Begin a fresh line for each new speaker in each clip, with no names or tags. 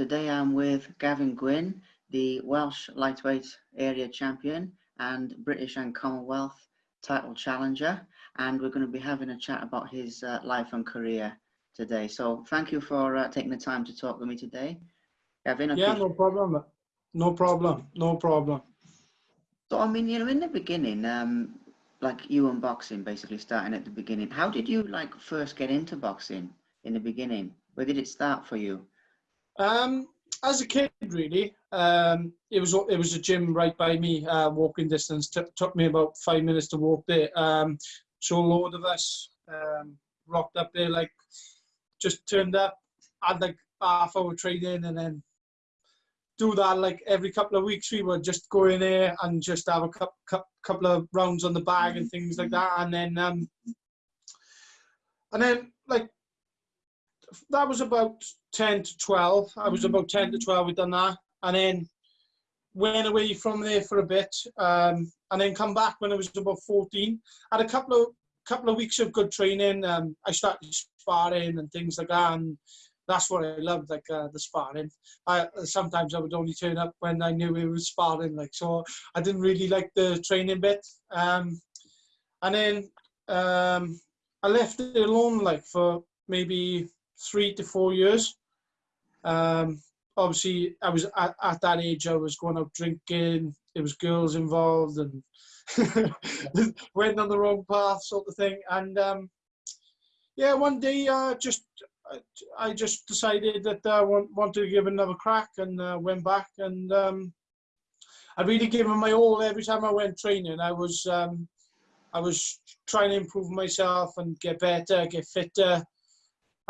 today I'm with Gavin Gwynn, the Welsh lightweight area champion and British and Commonwealth title challenger. And we're going to be having a chat about his uh, life and career today. So thank you for uh, taking the time to talk with me today. Gavin,
yeah, no problem. No problem. No problem.
So, I mean, you know, in the beginning, um, like you and boxing basically starting at the beginning, how did you like first get into boxing in the beginning? Where did it start for you?
Um, as a kid, really, um, it was it was a gym right by me, uh, walking distance. T took me about five minutes to walk there. Um, so a load of us um, rocked up there, like just turned up, had like half hour training, and then do that like every couple of weeks. We would just go in there and just have a couple couple of rounds on the bag and things like that, and then um, and then like that was about 10 to 12. I was about 10 to 12, we'd done that. And then went away from there for a bit. Um, and then come back when I was about 14. Had a couple of couple of weeks of good training. Um, I started sparring and things like that. And that's what I loved, like uh, the sparring. I, sometimes I would only turn up when I knew it was sparring, like so. I didn't really like the training bit. Um, and then um, I left it alone, like for maybe three to four years. Um, obviously, I was at, at that age. I was going out drinking. There was girls involved, and went on the wrong path, sort of thing. And um, yeah, one day, uh, just I just decided that I want, wanted to give another crack, and uh, went back. And um, I really gave it my all every time I went training. I was um, I was trying to improve myself and get better, get fitter.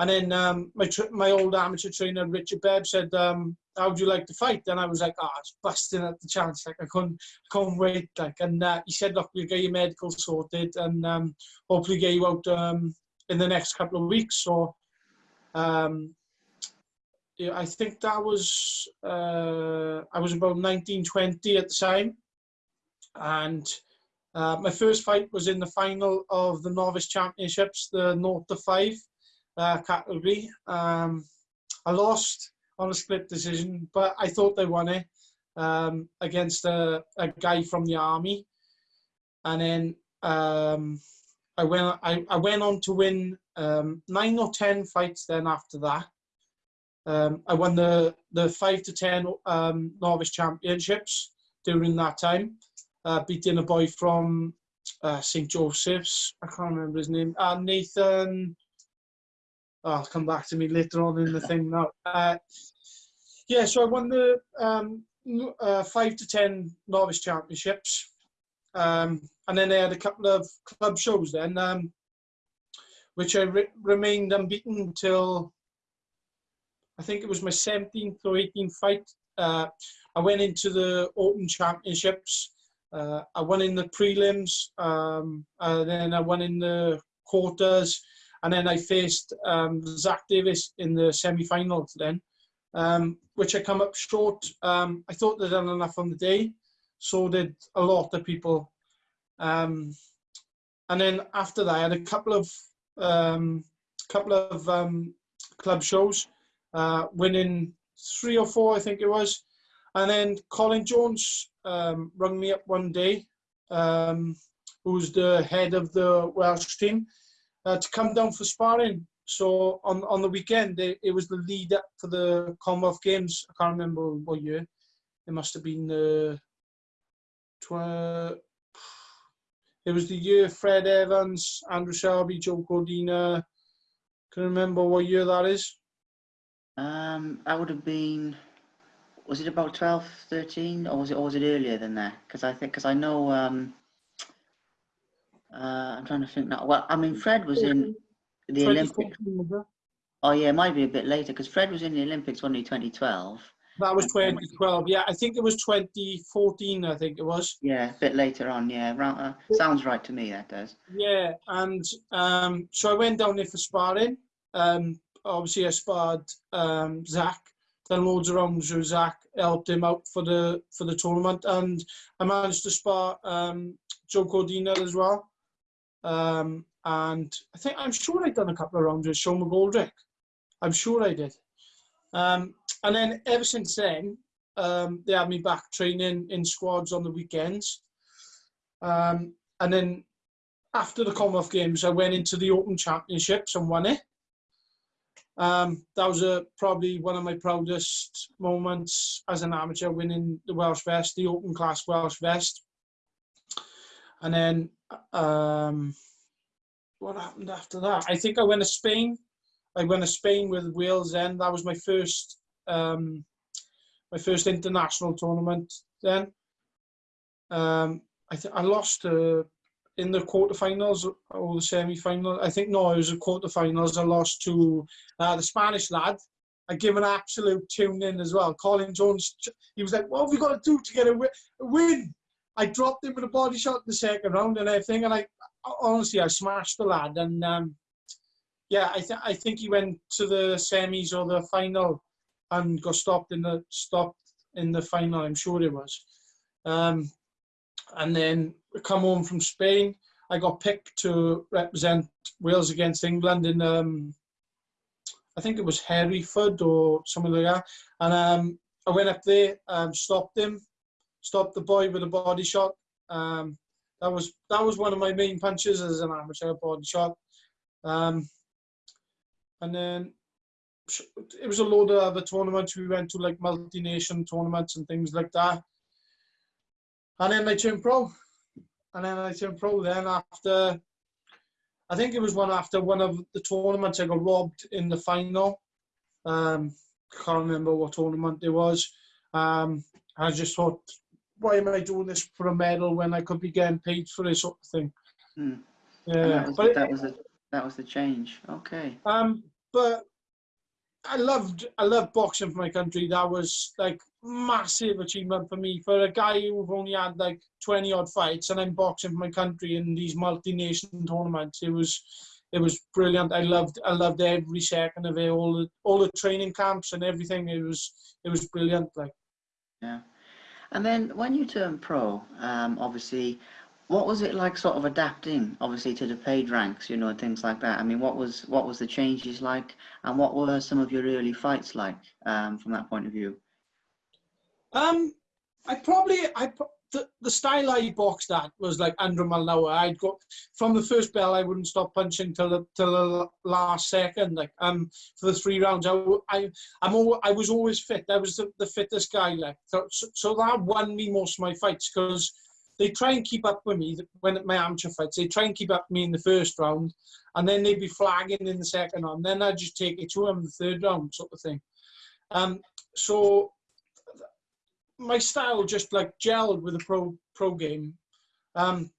And then um, my my old amateur trainer Richard Bebb said, um, "How would you like to fight?" And I was like, "Ah, oh, busting at the chance. Like I couldn't, couldn't wait." Like, and uh, he said, "Look, we'll get your medical sorted, and um, hopefully get you out um, in the next couple of weeks." So, um, yeah, I think that was uh, I was about 19, 20 at the time, and. Uh, my first fight was in the final of the novice championships, the North to Five, uh, category. Um, I lost on a split decision, but I thought they won it um, against a, a guy from the army. And then um, I went I, I went on to win um, nine or ten fights. Then after that, um, I won the the five to ten um, novice championships during that time, uh, beating a boy from uh, St Joseph's. I can't remember his name. Uh, Nathan oh, I'll come back to me later on in the thing now. Uh, yeah, so I won the um, uh, five to ten novice championships, um, and then I had a couple of club shows then, um, which I re remained unbeaten until I think it was my 17th or 18th fight. Uh, I went into the Open Championships. Uh, I won in the prelims, um, and then I won in the quarters, and then I faced um, Zach Davis in the semi-finals then, um, which I come up short. Um, I thought they'd done enough on the day, so did a lot of people. Um, and then after that, I had a couple of um, couple of um, club shows, uh, winning three or four, I think it was. And then Colin Jones rung me up one day, who's the head of the Welsh team, uh, to come down for sparring. So on on the weekend, it, it, was the lead up for the Commonwealth Games. I can't remember what year. It must have been the. Uh, it was the year Fred Evans, Andrew Selby, Joe Cordina. Can you remember what year that is?
Um, that would have been. Was it about 12, 13, or was it, or was it earlier than that? Because I think, because I know um, uh, I'm trying to think now. Well, I mean, Fred was in the Olympics. Oh yeah, it might be a bit later because Fred was in the Olympics only 2012.
That was 2012. Yeah, I think it was 2014. I think it was.
Yeah, a bit later on. Yeah, uh, sounds right to me. That does.
Yeah, and um, so I went down there for sparring. Um, obviously, I sparred um, Zach. Done loads of rounds with Zach. Helped him out for the for the tournament, and I managed to spar um, Joe Cordina as well. Um, and I think I'm sure I'd done a couple of rounds with Sean McGoldrick. I'm sure I did. Um, and then ever since then, um, they had me back training in squads on the weekends. Um, and then after the Commonwealth Games, I went into the Open Championships and won it. Um, that was a, probably one of my proudest moments as an amateur, winning the Welsh Vest, the Open Class Welsh Vest. And then, um, what happened after that? I think I went to Spain. I went to Spain with Wales then. That was my first, um, my first international tournament then. Um, I, I lost uh, in the quarterfinals or the semi-final. I think no, it was the quarterfinals. I lost to uh, the Spanish lad. I give an absolute tune in as well. Colin Jones, he was like, "What have we got to do to get a win?" I dropped him with a body shot in the second round and everything, and I honestly I smashed the lad. And um, yeah, I, th- I think he went to the semis or the final and got stopped in the stopped in the final. I'm sure it was. Um, and then come home from Spain. I got picked to represent Wales against England in, um, I think it was Hereford or something like that. And um, I went up there, um, stopped him, stopped the boy with a body shot. Um, that was that was one of my main punches as an amateur body shot. Um, and then it was a load of other tournaments. We went to like multi-nation tournaments and things like that. And then I turned pro. And then I turned pro then after, I think it was one after one of the tournaments I got robbed in the final. Um, can't remember what tournament it was. Um, I just thought, why am I doing this for a medal when I could be getting paid for this sort of thing?
And
Yeah,
that was,
but
that was the that was the change. Okay.
um, but I loved I loved boxing for my country. That was like massive achievement for me. For a guy who've only had like twenty odd fights, and I'm boxing for my country in these multi-nation tournaments. It was it was brilliant. I loved I loved every second of it. All the all the training camps and everything. It was it was brilliant. Like
Yeah. And then when you turned pro, um, obviously, what was it like, sort of adapting, obviously, to the paid ranks, you know, and things like that? I mean, what was what was the changes like, and what were some of your early fights like, um, from that point of view?
Um, I probably I the, the style I boxed at was like Andrew mile. I'd go from the first bell. I wouldn't stop punching till the till the last second. Like um for the three rounds, I I I'm al- I was always fit. I was the, the fittest guy. Like so, so that won me most of my fights because they try and keep up with me when my amateur fights. They try and keep up with me in the first round, and then they'd be flagging in the second round. Then I'd just take it to them in the third round, sort of thing. Um, so my style just like gelled with the pro pro game. Um,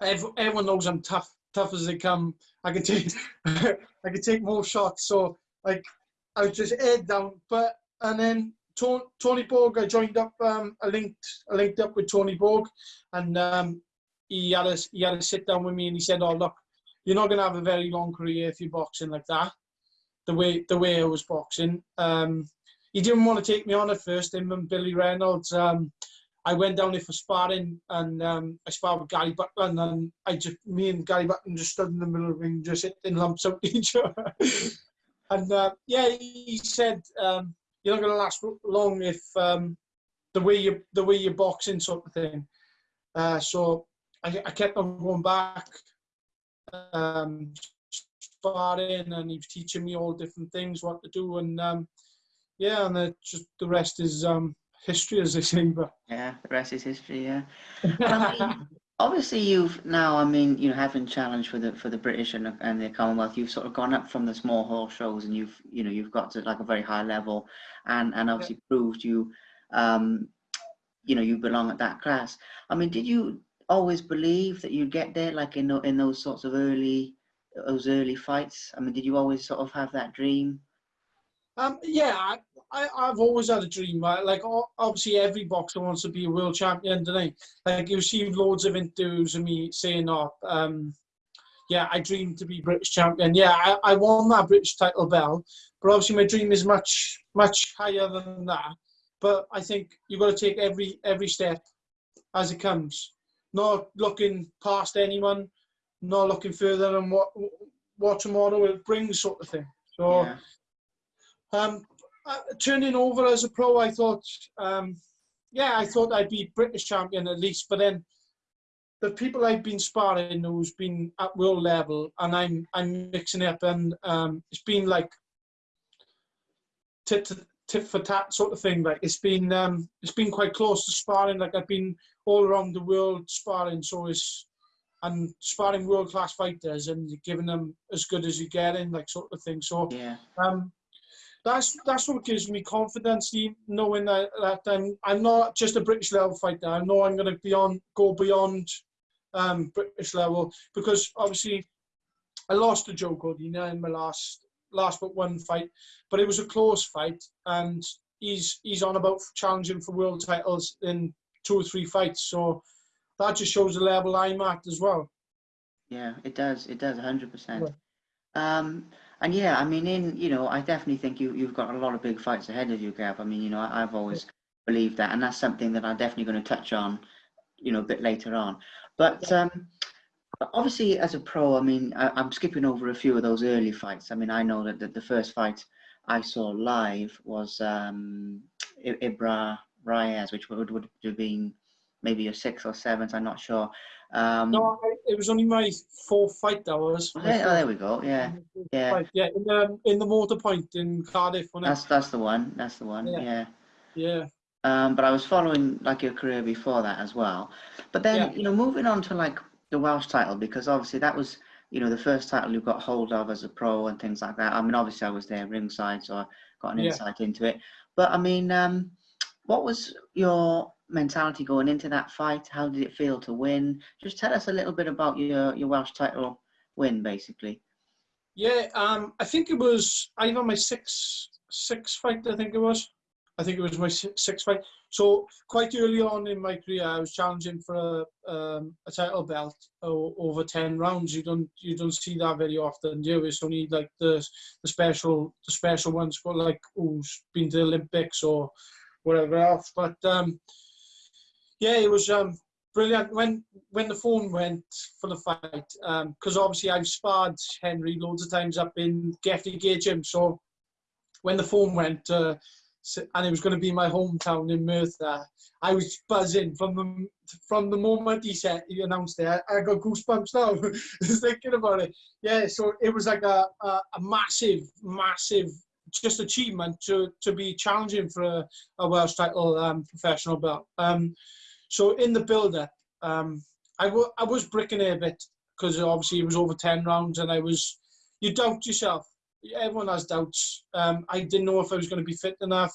everyone knows I'm tough, tough as they come. I can take, I can take more shots. So like, I was just head down. But and then Tony, Borg, I joined up. Um, I linked, I linked up with Tony Borg, and um, he had a he had a sit down with me, and he said, "Oh look, you're not gonna have a very long career if you're boxing like that." The way the way I was boxing. Um, he didn't want to take me on at first, him and Billy Reynolds. Um, I went down there for sparring and um, I sparred with Gary Buckland and I just, me and Gary Buckland just stood in the middle of the ring, just hitting lumps out each other. and uh, yeah, he said, um, you're not going to last long if um, the way you the way you're boxing sort of thing. Uh, so I, I kept on going back, um, sparring, and he was teaching me all different things, what to do, and um, yeah, and the, just the rest is um, history, as they say. But
Yeah, the rest is history. Yeah. I mean, obviously, you've now, I mean, you know, having challenged for the for the British and, the- and the Commonwealth, you've sort of gone up from the small hall shows, and you've, you know, you've got to like a very high level, and and obviously proved you, um, you know, you belong at that class. I mean, did you always believe that you'd get there, like in in those sorts of early those early fights? I mean, did you always sort of have that dream?
Um, yeah, I, I've always had a dream. Right? Like obviously, every boxer wants to be a world champion, don't they? Like you see loads of interviews of me saying, "Oh, um, yeah, I dream to be British champion." Yeah, I, I won that British title belt, but obviously my dream is much much higher than that. But I think you've got to take every every step as it comes, not looking past anyone, not looking further than what what tomorrow will bring, sort of thing. So.
Yeah.
Um, uh, turning over as a pro, I thought, um, yeah, I thought I'd be British champion at least. But then the people I've been sparring who's been at world level, and I'm I'm mixing it up, and um, it's been like tit, tit for tat sort of thing. Like it's been um, it's been quite close to sparring. Like I've been all around the world sparring, so it's and sparring world class fighters and giving them as good as you get in, like sort of thing. So
Yeah.
um, that's that's what gives me confidence, knowing that, that I'm I'm not just a British level fighter. I know I'm going to beyond go beyond um, British level because obviously I lost to Joe Cordina in my last last but one fight, but it was a close fight, and he's he's on about challenging for world titles in two or three fights. So that just shows the level I'm at as well.
Yeah, it does. It does, 100%.
Yeah.
Um, and yeah, I mean, in you know, I definitely think you you've got a lot of big fights ahead of you, Gav. I mean, you know, I, I've always believed that, and that's something that I'm definitely going to touch on, you know, a bit later on. But um, obviously, as a pro, I mean, I, I'm skipping over a few of those early fights. I mean, I know that the, the first fight I saw live was um, Ibra Reyes, which would would have been maybe a sixth or seventh. I'm not sure. Um,
No, it was only my fourth fight that was.
oh,
my
there, oh, there we go. Yeah. yeah.
yeah, in the in the Motorpoint in Cardiff.
That's that's the one. That's the one.
Yeah.
Yeah.
Yeah,
Um, but I was following like your career before that as well. But then
Yeah.
you know, moving on to like the Welsh title because obviously that was you know the first title you got hold of as a pro and things like that. I mean, obviously I was there ringside, so I got an
Yeah.
insight into it. But I mean, um, what was your mentality going into that fight? How did it feel to win? Just tell us a little bit about your your Welsh title win, basically.
yeah. Um, I think it was either my sixth sixth fight. I think it was. I think it was my si- sixth fight. So quite early on in my career, I was challenging for a, um, a title belt over ten rounds. You don't you don't see that very often, do you? It's only like the the special the special ones for like who's been to the Olympics or whatever else. But um, yeah, it was um, brilliant when when the phone went for the fight because obviously I've sparred Henry loads of times up in Geffrey Gate Gym. So when the phone went uh, and it was going to be my hometown in Merthyr, I was buzzing from the from the moment he said he announced it. I, I got goosebumps now just thinking about it. Yeah, so it was like a, a, a massive, massive just achievement to to be challenging for a, a Welsh title um, professional belt. Um, so in the build-up, um, I, I was bricking a bit because obviously it was over 10 rounds and I was, you doubt yourself. Everyone has doubts. Um, I didn't know if I was going to be fit enough.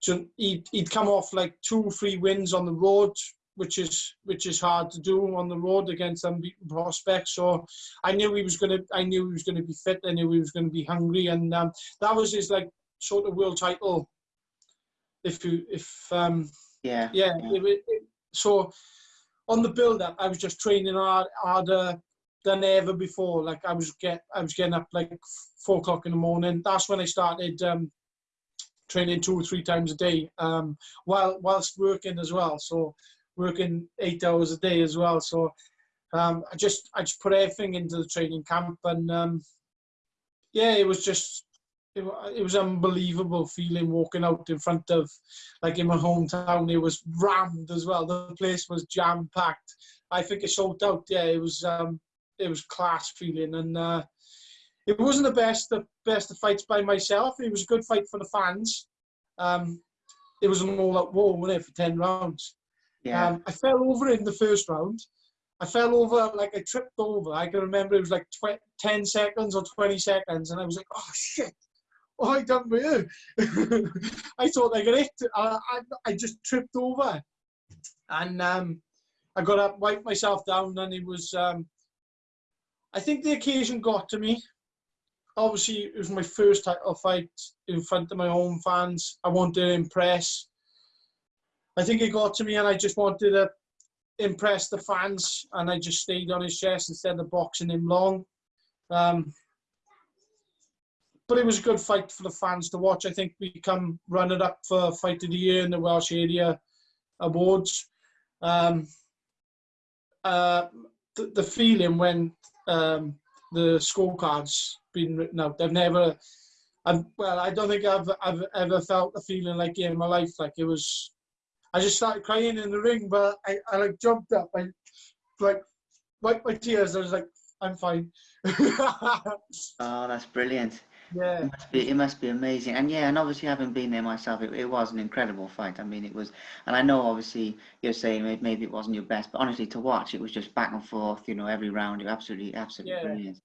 So he'd, he'd come off like two, or three wins on the road, which is which is hard to do on the road against unbeaten prospects. So I knew he was to, I knew he was to be fit. I knew he was to be hungry, and um, that was his like sort of world title. If you, if um,
Yeah.
yeah,
Yeah.
it, it, so on the build up, I was just training hard, harder than ever before. Like I was get, I was getting up like four o'clock in the morning. That's when I started um, training two or three times a day, um, while whilst working as well. So working eight hours a day as well. So um, I just, I just put everything into the training camp, and um, yeah, it was just. It, it was unbelievable feeling walking out in front of like in my hometown, it was rammed as well. The place was jam packed. I think it sold out. Yeah, it was um, it was class feeling, and uh, it wasn't the best of best of fights by myself. It was a good fight for the fans. Um, it was an all-out war, wasn't it, for ten rounds?
Yeah.
Um, I fell over in the first round. I fell over like I tripped over. I can remember it was like tw- ten seconds or twenty seconds, and I was like, "Oh shit! Have I done with you?" I thought I got hit. I, I, I just tripped over, and um, I got up, wiped myself down, and it was. Um, I think the occasion got to me. Obviously, it was my first title fight in front of my own fans. I wanted to impress. I think it got to me, and I just wanted to impress the fans, and I just stayed on his chest instead of boxing him long. Um, but it was a good fight for the fans to watch. I think we come runner up for Fight of the Year in the Welsh Area Awards. Um, uh, the, the feeling when um, the scorecards been written out, I've never, And well, I don't think I've I've ever felt a feeling like in my life. Like it was, I just started crying in the ring, but I, I like jumped up, I like wiped my tears. I was like, I'm fine.
Oh, that's brilliant.
Yeah,
It must be, it must be amazing. And yeah, and obviously having been there myself, it, it was an incredible fight. I mean, it was, and I know obviously you're saying maybe it wasn't your best, but honestly to watch, it was just back and forth, you know, every round. It absolutely, absolutely
Yeah.
brilliant.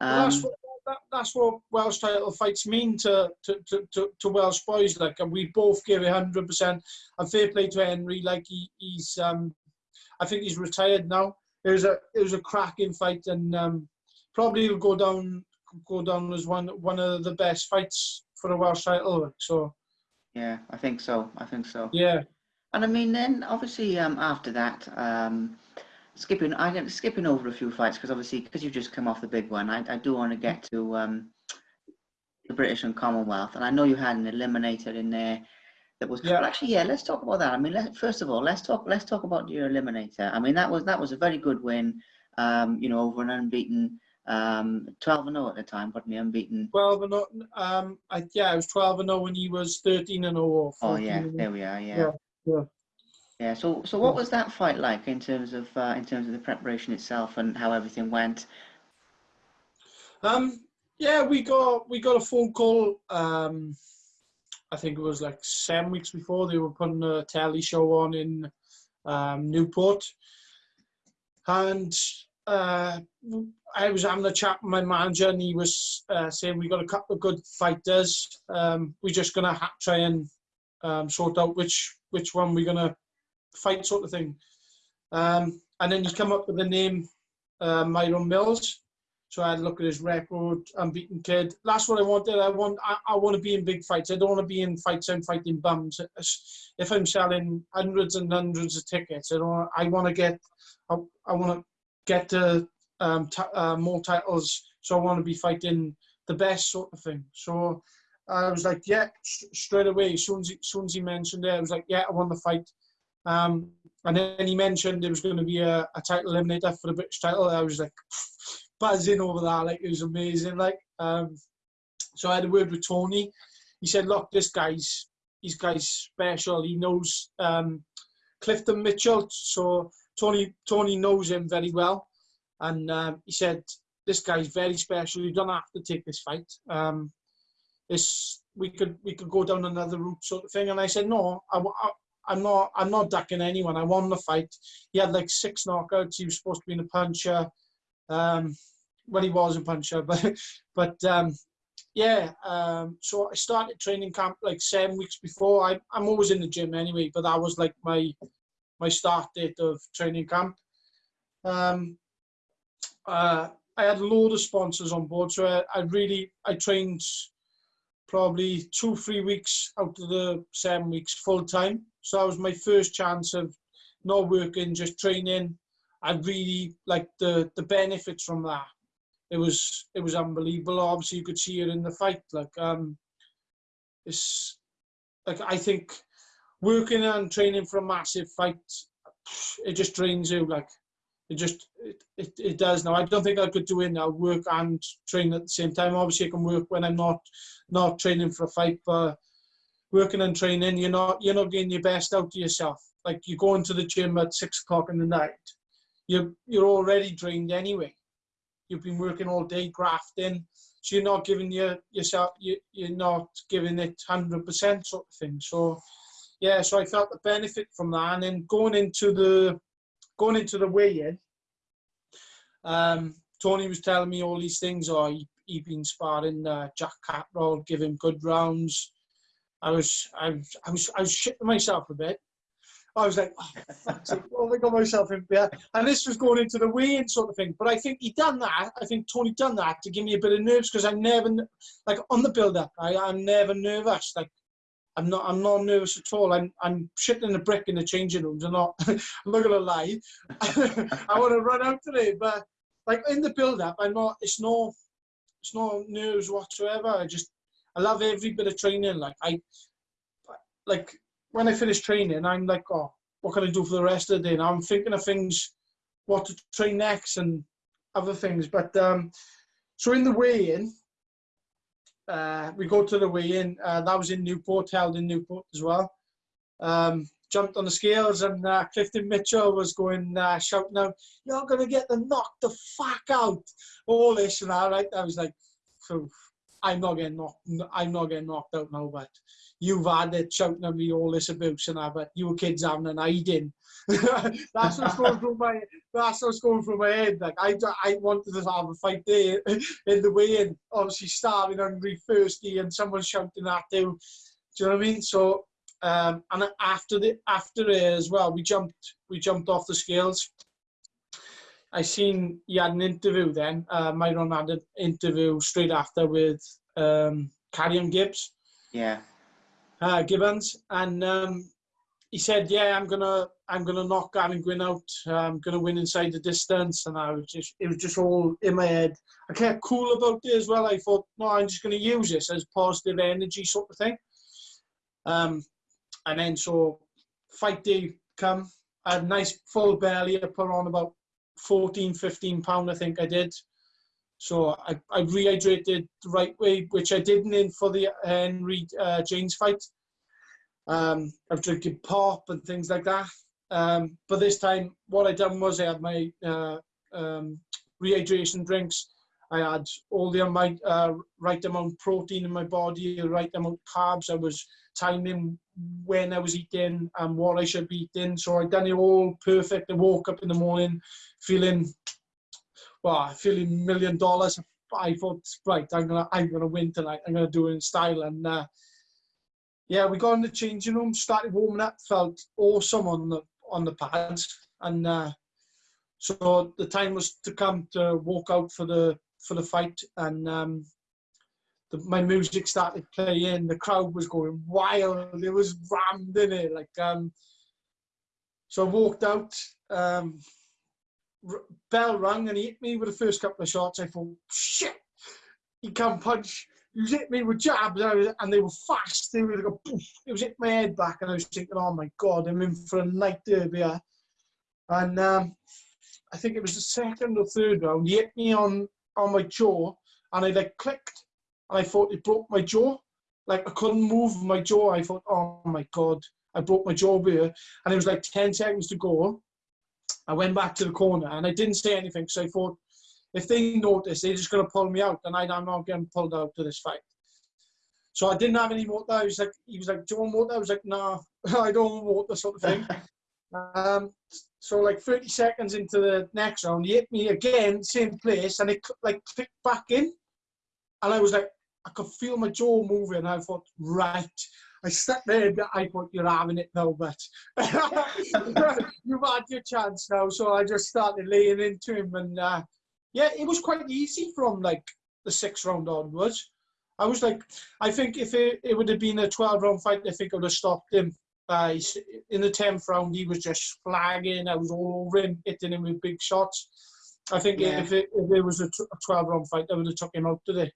Well, that's
Um,
what that, that's what Welsh title fights mean to to, to, to, to Welsh boys. Like, and we both give it hundred percent. And fair play to Henry. Like he, he's um, I think he's retired now. It was a it was a cracking fight, and um, probably will go down go down as one one of the best fights for a Welsh title. So
yeah, I think so. I think so.
yeah,
And I mean, then obviously um, after that, um, skipping, I get skipping over a few fights because obviously because you've just come off the big one, I, I do want to get to um, the British and Commonwealth, and I know you had an eliminator in there that was.
Yeah.
Actually, yeah, let's talk about that. I mean, let, first of all, let's talk let's talk about your eliminator. I mean, that was that was a very good win. Um, you know, over an unbeaten um, 12 and 0 at the time, wasn't he? Unbeaten.
twelve and 0, um, I, yeah, I was twelve and 0 when he was thirteen and 0 or
Oh yeah,
and 0.
there we are. Yeah.
Yeah, yeah.
Yeah, so so what was that fight like in terms of uh, in terms of the preparation itself and how everything went?
Um, yeah, we got we got a phone call. Um, I think it was like seven weeks before they were putting a telly show on in um, Newport, and uh, I was having a chat with my manager, and he was uh, saying we got a couple of good fighters. Um, we're just gonna ha- try and um, sort out which which one we're gonna fight, sort of thing. Um, and then he come up with the name uh, Myron Mills. So I had a look at his record, unbeaten kid. That's what I wanted. I want I, I want to be in big fights. I don't want to be in fights I'm fighting bums. If I'm selling hundreds and hundreds of tickets, I don't. I want to get. I, I want to get to um, uh, more titles. So I want to be fighting the best sort of thing. So I was like, yeah, straight away. As soon as, he, soon as he mentioned it, I was like, yeah, I want the fight. Um, and then he mentioned it was going to be a, a title eliminator for the British title. I was like buzzing over that. Like it was amazing. Like um, so I had a word with Tony. He said, "Look, this guy's this guy's special. He knows um, Clifton Mitchell. So Tony Tony knows him very well, and um, he said this guy's very special. You don't have to take this fight. Um, this we could we could go down another route sort of thing." And I said, "No, I, I'm not I'm not ducking anyone. I won the fight. He had like six knockouts. He was supposed to be in a puncher. Um, well, he was a puncher, but but um, yeah. Um, so I started training camp like seven weeks before. I I'm always in the gym anyway, but that was like my my start date of training camp. Um, uh, I had a load of sponsors on board, so I, I really I trained probably two three weeks out of the seven weeks full time. So that was my first chance of not working, just training. I really like the the benefits from that. It was it was unbelievable. Obviously, you could see it in the fight. Like um, it's like I think working and training for a massive fight, it just drains you. Like it just it, it, it does now. I don't think I could do it now. Work and train at the same time. Obviously, I can work when I'm not not training for a fight, but working and training, you're not you're not getting your best out of yourself. Like you go into the gym at six o'clock in the night, you're you're already drained anyway. You've been working all day grafting, so you're not giving your yourself you you're not giving it hundred percent sort of thing. So yeah, so I felt the benefit from that, and then going into the going into the weigh-in, um, Tony was telling me all these things. Oh, he he been sparring uh, Jack Catterall, give him good rounds. I was I was I was I was shitting myself a bit. I was like, oh, what I got myself in there? And this was going into the weigh-in sort of thing. But I think he done that. I think Tony done that to give me a bit of nerves because I'm never like on the build-up. I, I'm never nervous. Like I'm not I'm not nervous at all. I'm I'm shitting a brick in the changing rooms. I'm not I'm not gonna lie. I want to run out today, but like in the build-up, I'm not. It's no it's no nerves whatsoever. I just I love every bit of training. Like I like when I finish training, I'm like, oh, what can I do for the rest of the day? Now I'm thinking of things, what to train next and other things. But um, so in the weigh-in, uh, we go to the weigh-in. Uh, that was in Newport, held in Newport as well. Um, jumped on the scales and uh, Clifton Mitchell was going uh, shouting out, "You're gonna get them knocked the fuck out!" All this and that. Right? I was like, "I'm not getting knocked. I'm not getting knocked out now." But you've had it shouting at me all this abuse and that. But you kids having an hiding. that's what's going through my. That's what's going through my head. Like I, I wanted to have a fight there in the weigh-in. Obviously, starving, hungry, thirsty, and someone shouting at you. Do you know what I mean? So um, and after the after it as well, we jumped we jumped off the scales. I seen he had an interview then. Uh, Myron had an interview straight after with um, Carrion Gibbs.
Yeah.
Uh, Gibbons, and um, he said, "Yeah, I'm gonna I'm gonna knock Gavin Gwynn out. I'm gonna win inside the distance." And I was just it was just all in my head. I kept cool about it as well. I thought, no, I'm just gonna use this as positive energy sort of thing. Um, and then so fight day come, I had a nice full belly, I put on about 14, 15 pound, I think I did. So I, I rehydrated the right way, which I didn't in for the Henry uh, Janes fight. Um, I was drinking pop and things like that. Um, but this time, what I done was I had my uh, um, rehydration drinks. I had all the uh, right amount of protein in my body, the right amount of carbs. I was timing when I was eating and what I should be eating. So I done it all perfect. I woke up in the morning feeling, well, feeling million dollars. I thought, right, I'm gonna, I'm gonna win tonight. I'm gonna do it in style. And uh, yeah, we got in the changing room, started warming up, felt awesome on the on the pads, and uh, so the time was to come to walk out for the for the fight, and um, the, my music started playing, the crowd was going wild, it was rammed in it. Like, um, so I walked out, um, bell rang and he hit me with the first couple of shots. I thought, shit, he can't punch. He was hit me with jabs and they were fast. They were like poof. It was hit my head back and I was thinking, oh my God, I'm in for a night derby. And um, I think it was the second or third round. He hit me on, on my jaw and I like clicked and I thought it broke my jaw. Like I couldn't move my jaw. I thought, oh my God, I broke my jaw here. And it was like 10 seconds to go. I went back to the corner and I didn't say anything because I thought if they notice, they're just going to pull me out and I'm not getting pulled out to this fight. So I didn't have any water. I was like, he was like, do you want water? I was like, no, nah, I don't want water sort of thing. um, so like 30 seconds into the next round, he hit me again, same place, and it like clicked back in. And I was like, I could feel my jaw moving. I thought, right. I sat there and I thought, you're having it now, but you've had your chance now. So I just started laying into him. And uh, yeah, it was quite easy from like the sixth round onwards. I was like, I think if it, it would have been a 12 round fight, I think I would have stopped him. Uh, in the 10th round, he was just flagging. I was all over him, hitting him with big shots. I think yeah. if, it, if it was a 12 round fight, I would have took him out today.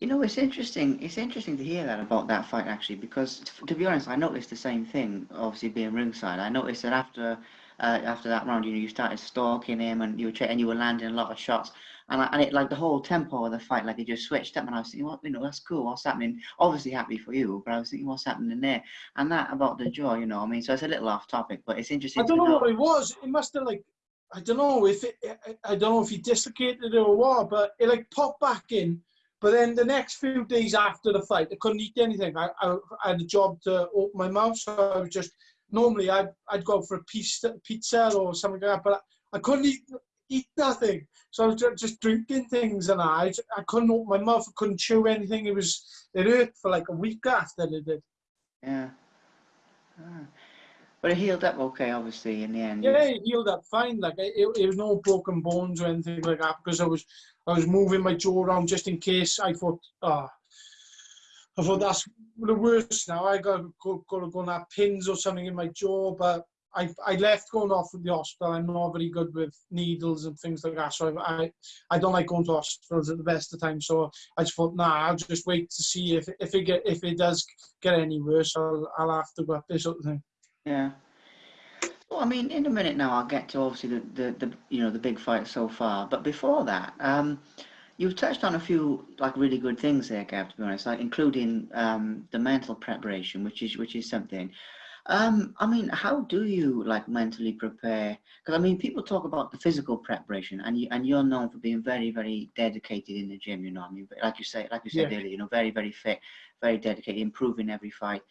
You know, it's interesting. It's interesting to hear that about that fight actually, because to be honest, I noticed the same thing. Obviously, being ringside, I noticed that after uh, after that round, you know, you started stalking him, and you were and you were landing a lot of shots, and I, and it like the whole tempo of the fight, like it just switched up, and I was thinking, what, you know, that's cool. What's happening? Obviously, happy for you, but I was thinking, what's happening there? And that about the jaw, you know, I mean, so it's a little off topic, but it's interesting.
I don't know, know what it was. It must have like I don't know if it, I don't know if he dislocated it or what, but it like popped back in but then the next few days after the fight, I couldn't eat anything. I, I, I had a job to open my mouth, so I was just normally I'd, I'd go for a pizza, pizza or something like that, but I couldn't eat eat nothing. So I was just drinking things, and I I couldn't open my mouth. I couldn't chew anything. It was it hurt for like a week after it did.
Yeah. Ah. But it healed up okay, obviously, in the end.
Yeah, it healed up fine. Like it, it was no broken bones or anything like that because I was I was moving my jaw around just in case. I thought, ah, oh, I thought that's the worst. Now I got got, got to go and have pins or something in my jaw, but I I left going off with the hospital. I'm not very good with needles and things like that, so I I, I don't like going to hospitals at the best of times. So I just thought, nah, I'll just wait to see if if it get if it does get any worse, I'll I'll have to go up this sort of thing.
Yeah. Well, I mean, in a minute now, I'll get to obviously the, the, the you know the big fight so far. But before that, um, you've touched on a few like really good things there, Gav. To be honest, like including um, the mental preparation, which is which is something. Um, I mean, how do you like mentally prepare? Because I mean, people talk about the physical preparation, and you and you're known for being very, very dedicated in the gym. You know, I mean, like you say, like you said
Yeah.
earlier, you know, very, very fit, very dedicated, improving every fight.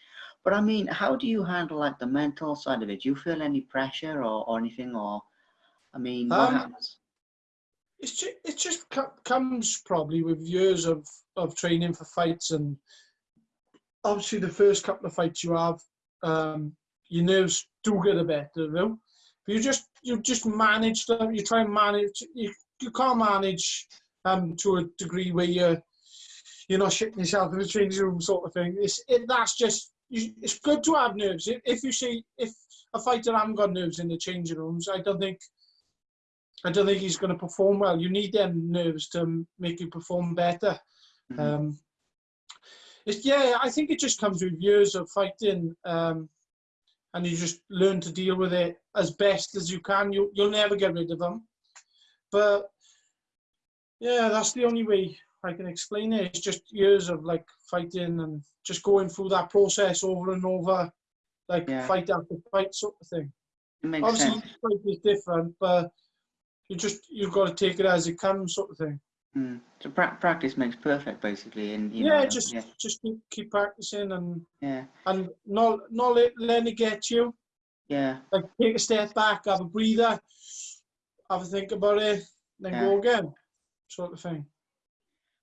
But I mean, how do you handle like the mental side of it? Do you feel any pressure or, or anything? Or I mean, what
Um,
happens?
It's just, it just comes probably with years of, of training for fights and obviously the first couple of fights you have, um, your nerves do get a bit of you. But you just you just manage them. You try and manage. You you can't manage um to a degree where you're you're not shitting yourself in the changing room sort of thing. It's it, that's just you, it's good to have nerves. If, if you see if a fighter hasn't got nerves in the changing rooms, I don't think I don't think he's going to perform well. You need them nerves to make you perform better.
Mhm.
Um, it's, yeah, I think it just comes with years of fighting, um, and you just learn to deal with it as best as you can. You you'll never get rid of them, but yeah, that's the only way I can explain it. It's just years of like fighting and just going through that process over and over, like
Yeah.
fight after fight sort of thing. Obviously,
sense.
fight is different, but you just you've got to take it as it comes, sort of thing.
Mm. So pra- practice makes perfect, basically, and you
yeah,
know,
just
yeah,
just keep, keep practicing and
yeah,
and not not let, letting it get you.
yeah.
Like take a step back, have a breather, have a think about it, then
Yeah.
go again, sort of thing.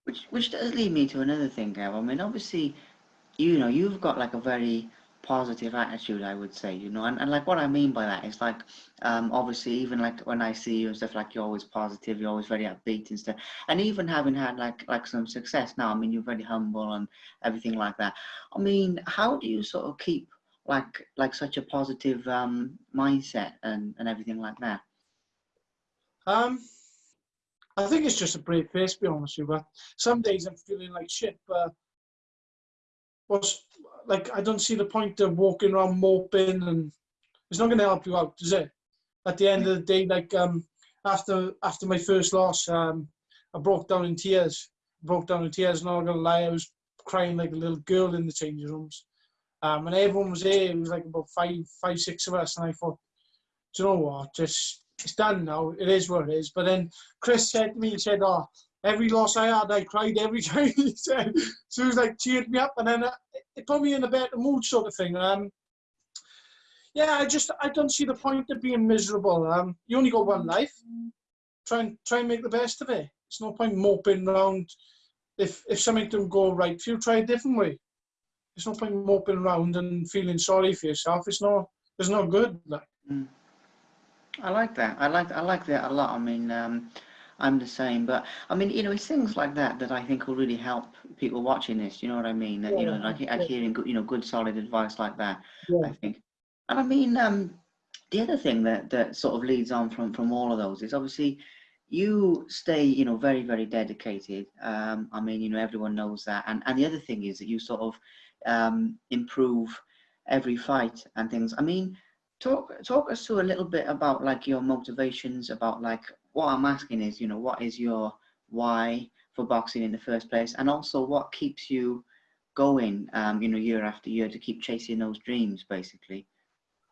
Which which does lead me to another thing, Gav. I mean, obviously, you know, you've got like a very positive attitude, I would say, you know, and, and like what I mean by that is like, um, obviously, even like when I see you and stuff, like you're always positive, you're always very upbeat and stuff, and even having had like like some success now, I mean, you're very humble and everything like that. I mean, how do you sort of keep like like such a positive um mindset and and everything like that?
Um, I think it's just a brave face, to be honest with you. But some days I'm feeling like shit, but what's like I don't see the point of walking around moping, and it's not going to help you out, is it? At the end of the day, like um, after after my first loss, um, I broke down in tears. Broke down in tears. Not gonna lie, I was crying like a little girl in the changing rooms. Um, and everyone was there. It was like about five, five, six of us, and I thought, do you know what? Just it's done now. It is what it is. But then Chris said to me, he said, "Oh, every loss I had, I cried every time." he said, so he was like cheered me up, and then uh, it put me in a better mood, sort of thing. Um, yeah, I just I don't see the point of being miserable. Um, you only got one life. Try and try and make the best of it. It's no point moping around. If if something don't go right for you, try a different way. There's no point moping around and feeling sorry for yourself. It's not it's not good. Like
Mm. I like that. I like I like that a lot. I mean, um, I'm the same, but I mean, you know, it's things like that that I think will really help people watching this. You know what I mean? That, you know,
Yeah,
like like
yeah.
hearing good, you know, good solid advice like that.
Yeah.
I think, and I mean, um, the other thing that that sort of leads on from from all of those is obviously you stay, you know, very very dedicated. Um, I mean, you know, everyone knows that, and and the other thing is that you sort of um, improve every fight and things. I mean, talk talk us through a little bit about like your motivations about like what i'm asking is you know what is your why for boxing in the first place and also what keeps you going um you know year after year to keep chasing those dreams basically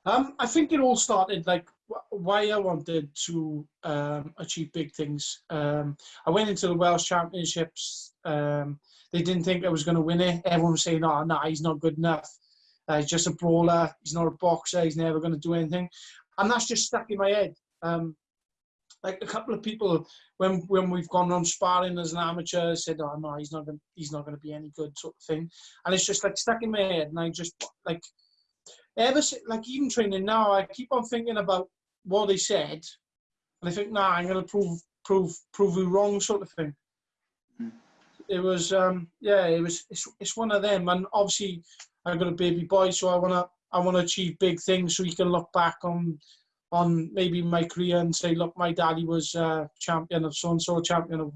Um, I think it all started like wh- why I wanted to um, achieve big things. Um, I went into the Welsh Championships. Um, they didn't think I was going to win it. Everyone was saying, "Oh, no, he's not good enough. Uh, he's just a brawler. He's not a boxer. He's never going to do anything." And that's just stuck in my head. Um, like a couple of people, when when we've gone on sparring as an amateur, said, "Oh no, he's not going. He's not going to be any good," sort of thing. And it's just like stuck in my head, and I just like ever si- like even training now, I keep on thinking about what they said, and I think, nah, I'm gonna prove prove prove you wrong, sort of thing.
Mm.
It was, um, yeah, it was. It's, it's one of them, and obviously, I've got a baby boy, so I wanna I wanna achieve big things, so he can look back on on maybe my career and say, look, my daddy was uh, champion of so and so, champion of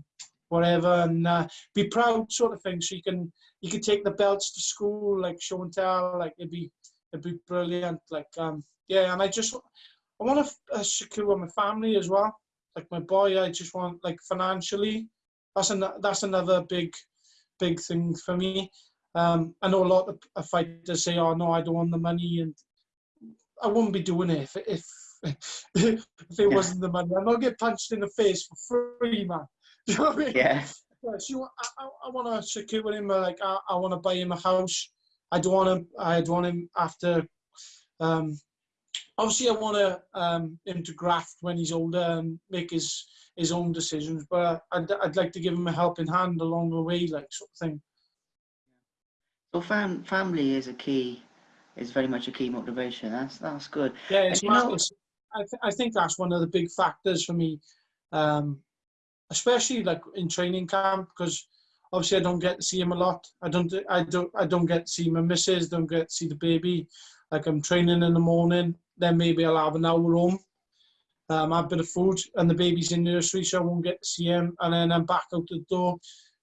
whatever, and uh, be proud, sort of thing. So you can you can take the belts to school, like show and tell, like it'd be it'd be brilliant. Like um, yeah, and I just I want to uh, secure my family as well. Like my boy, I just want like financially, that's an, that's another big big thing for me. Um, I know a lot of of fighters say, "Oh no, I don't want the money," and I wouldn't be doing it if if, if it
Yeah.
wasn't the money. I'm not get punched in the face for free, man. Do you know what I mean?
Yeah.
Yeah, so I, I, I want to secure him. uh, Like I, I want to buy him a house. I don't want him. I don't want him after. Um, obviously, I want to um, him to graft when he's older and make his his own decisions. But I'd, I'd like to give him a helping hand along the way, like sort of thing.
So fam- family is a key, is very much a key motivation. That's that's good.
Yeah, it's,
you know-
it's I, th- I think that's one of the big factors for me, um, especially like in training camp because obviously I don't get to see him a lot. I don't I don't I don't get to see my missus. Don't get to see the baby. Like I'm training in the morning, then maybe I'll have an hour home. Um, have a bit of food, and the baby's in nursery, so I won't get to see him. And then I'm back out the door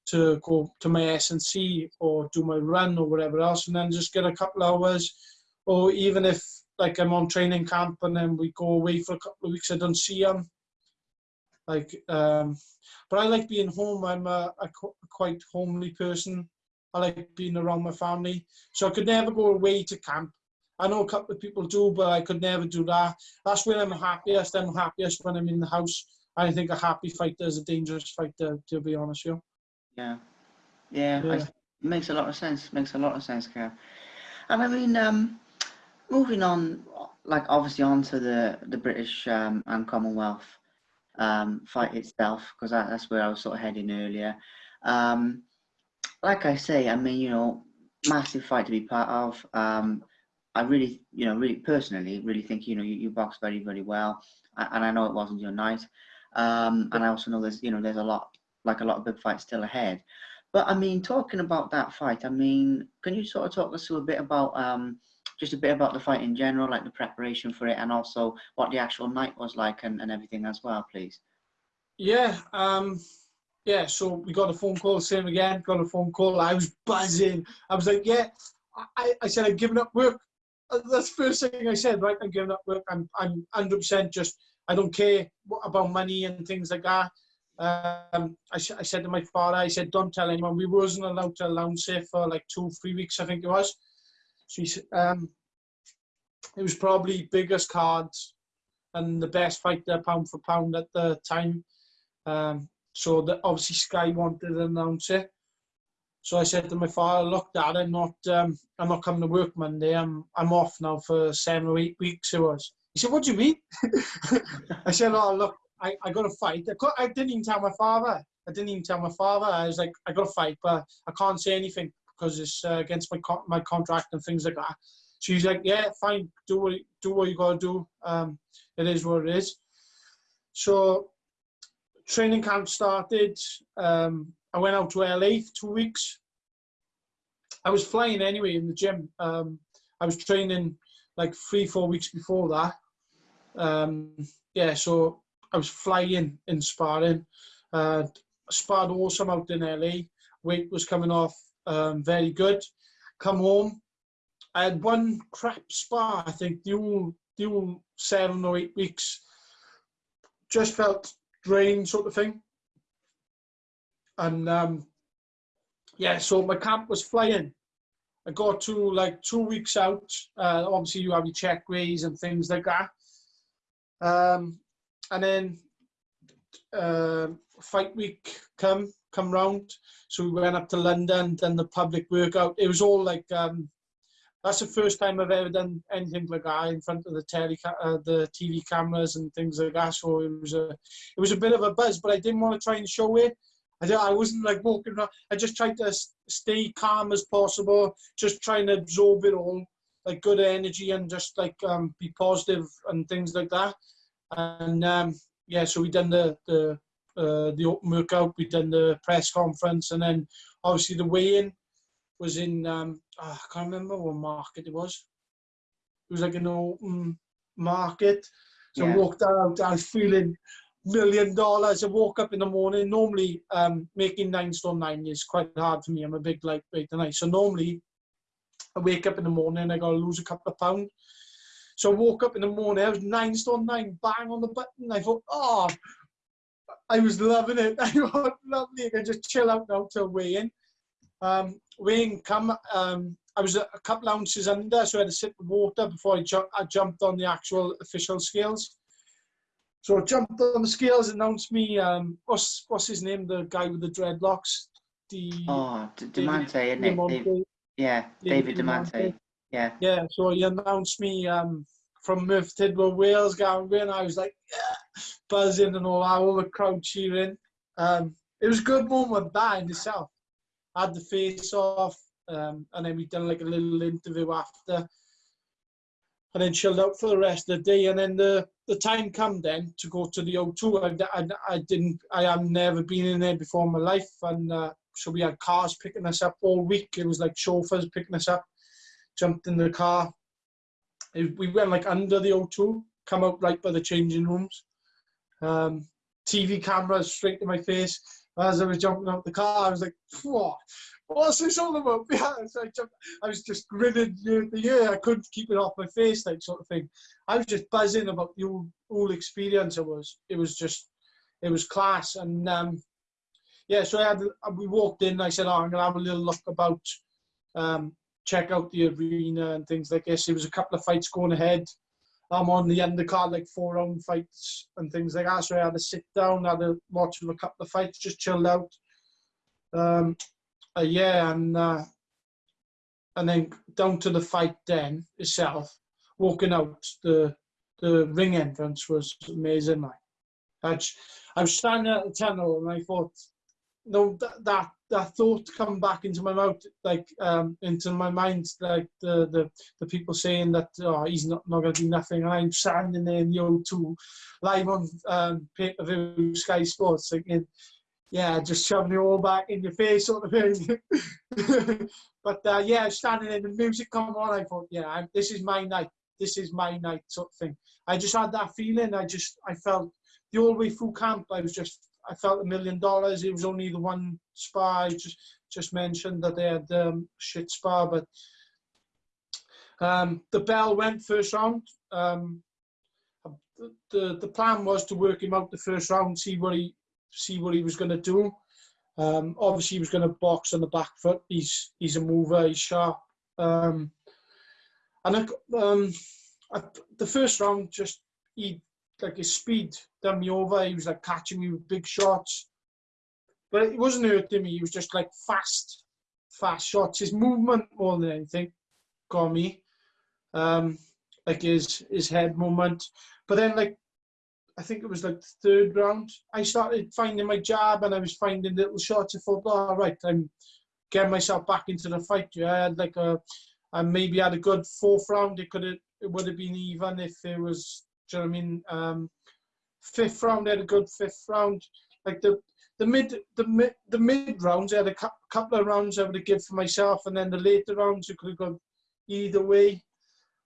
to go to my S and C or do my run or whatever else, and then just get a couple hours or even if like I'm on training camp and then we go away for a couple of weeks, I don't see them. Like, um, but I like being home. I'm a, a qu- quite homely person. I like being around my family, so I could never go away to camp. I know a couple of people do, but I could never do that. That's when I'm happiest. I'm happiest when I'm in the house. I think a happy fighter is a dangerous fighter, to be honest with you.
Yeah. Yeah.
Yeah.
it makes a lot of sense. Makes a lot of sense, Kev. And I mean, um, moving on, like obviously onto the the British um, and Commonwealth um, fight itself, because that, that's where I was sort of heading earlier. Um, like I say, I mean, you know, massive fight to be part of. Um, I really, you know, really personally, really think you know you, you box very, very well, and I know it wasn't your night. Um, and I also know there's, you know, there's a lot, like a lot of big fights still ahead. But I mean, talking about that fight, I mean, can you sort of talk us through a bit about um, just a bit about the fight in general, like the preparation for it, and also what the actual night was like and, and everything as well, please?
Yeah, um, yeah. So we got a phone call, same again. Got a phone call. I was buzzing. I was like, yeah. I, I said I'm giving up work. Uh, That's the first thing I said. Right, I'm giving up work. I'm I'm 100 percent just. I don't care about money and things like that. Um, I, I, said to my father, I said, don't tell anyone. We wasn't allowed to announce it for like two, three weeks, I think it was. So he said, um, it was probably biggest cards and the best fighter pound for pound at the time. Um, so that obviously Sky wanted to announce it. So I said to my father, "Look, Dad, I'm not, um, I'm not coming to work Monday. I'm, I'm off now for seven or eight weeks." It was. He said, "What do you mean?" I said, "Oh, look, I, I got to fight. I, cou- I didn't even tell my father. I didn't even tell my father. I was like, I got to fight, but I can't say anything because it's uh, against my co- my contract and things like that." So he's like, "Yeah, fine. Do what do what you got to do. Um, it is what it is." So training camp started. Um, I went out to LA for two weeks. I was flying anyway in the gym. Um, I was training like three, four weeks before that. Um, yeah, so I was flying in sparring. Uh, sparred awesome out in LA. Weight was coming off um, very good. Come home. I had one crap spa, I think, the whole, the whole seven or eight weeks. Just felt drained, sort of thing. And um, yeah, so my camp was flying. I got to like two weeks out. Uh, obviously, you have your check ways and things like that. Um, and then uh, fight week come come round. So we went up to London, done the public workout. It was all like um, that's the first time I've ever done anything like that in front of the tele uh, the TV cameras and things like that. So it was a it was a bit of a buzz, but I didn't want to try and show it. I, I wasn't like walking around. I just tried to stay calm as possible, just trying to absorb it all, like good energy and just like um, be positive and things like that. And um, yeah, so we done the the uh, the open workout, we done the press conference, and then obviously the weigh-in was in um, oh, I can't remember what market it was. It was like an open market. So I walked out, I was feeling million dollars. I woke up in the morning. Normally, um, making nine stone nine is quite hard for me. I'm a big lightweight tonight. So normally, I wake up in the morning, I got to lose a couple of pounds. So I woke up in the morning, I was nine stone nine, bang on the button. I thought, oh, I was loving it. I was lovely. I just chill out now till weighing. Um, weighing come, um, I was a, a couple ounces under, so I had to sip the water before I, ju- I jumped on the actual official scales. So I jumped on the scales, announced me, um, what's what's his name, the guy with the dreadlocks? The
Oh, D-
David
Diamante, isn't it? Yeah,
David
David
Diamante.
Yeah.
Yeah, so he announced me um, from Merthyr Tydfil, Wales, Gavin and I was like, yeah, buzzing and all that, all the crowd cheering. Um, it was a good moment, that in itself. I had the face off, um, and then we done like a little interview after, and then chilled out for the rest of the day. And then the, the time come then to go to the O2. I, I, I didn't, I have never been in there before in my life, and uh, so we had cars picking us up all week. It was like chauffeurs picking us up jumped in the car. It- We went like under the O2, come out right by the changing rooms. Um, TV cameras straight to my face. As I was jumping out the car, I was like, what? What's this all about? Yeah, so I, jumped, I was just grinning ear to ear. I couldn't keep it off my face, like sort of thing. I was just buzzing about the whole experience. It was, it was just, it was class. And um, yeah, so I had, we walked in. I said, oh, I'm gonna have a little look about um, check out the arena and things like this. There was a couple of fights going ahead. I'm on the undercard, like four round fights and things like that. So I had to sit down, had to watch a couple of fights, just chilled out. Um, uh, yeah, and uh, and then down to the fight then itself. Walking out, the the ring entrance was amazing. Like, I was standing at the tunnel and I thought, no, that, that that thought come back into my mouth, like um, into my mind, like the, the the people saying that oh, he's not, not to do nothing, and I'm standing there in the O2, live on um, pay per view Sky Sports, thinking, yeah, just shoving it all back in your face, sort of thing. but uh, yeah, standing there, the music come on, I thought, yeah, I'm, this is my night, this is my night, sort of thing. I just had that feeling. I just, I felt the whole way through camp, I was just I felt a million dollars. It was only the one spa. I just just mentioned that they had um, shit spa, but um, the bell went first round. Um, the the plan was to work him out the first round, see what he see what he was going to do. Um, obviously, he was going to box on the back foot. He's he's a mover. He's sharp. Um, and I, um, I, the first round, just he like his speed done me over. He was like catching me with big shots. But it wasn't hurting me. He was just like fast, fast shots. His movement more than anything got me. Um, like his his head movement. But then like I think it was like the third round, I started finding my jab and I was finding little shots. I thought, all right, I'm getting myself back into the fight. Yeah, I had like a, I maybe had a good fourth round. It could have, it would have been even if it was do you know what I mean? Um, fifth round, I had a good fifth round. Like the the mid the mid the mid rounds, I had a cou- couple of rounds I would have given for myself, and then the later rounds you could have gone either way.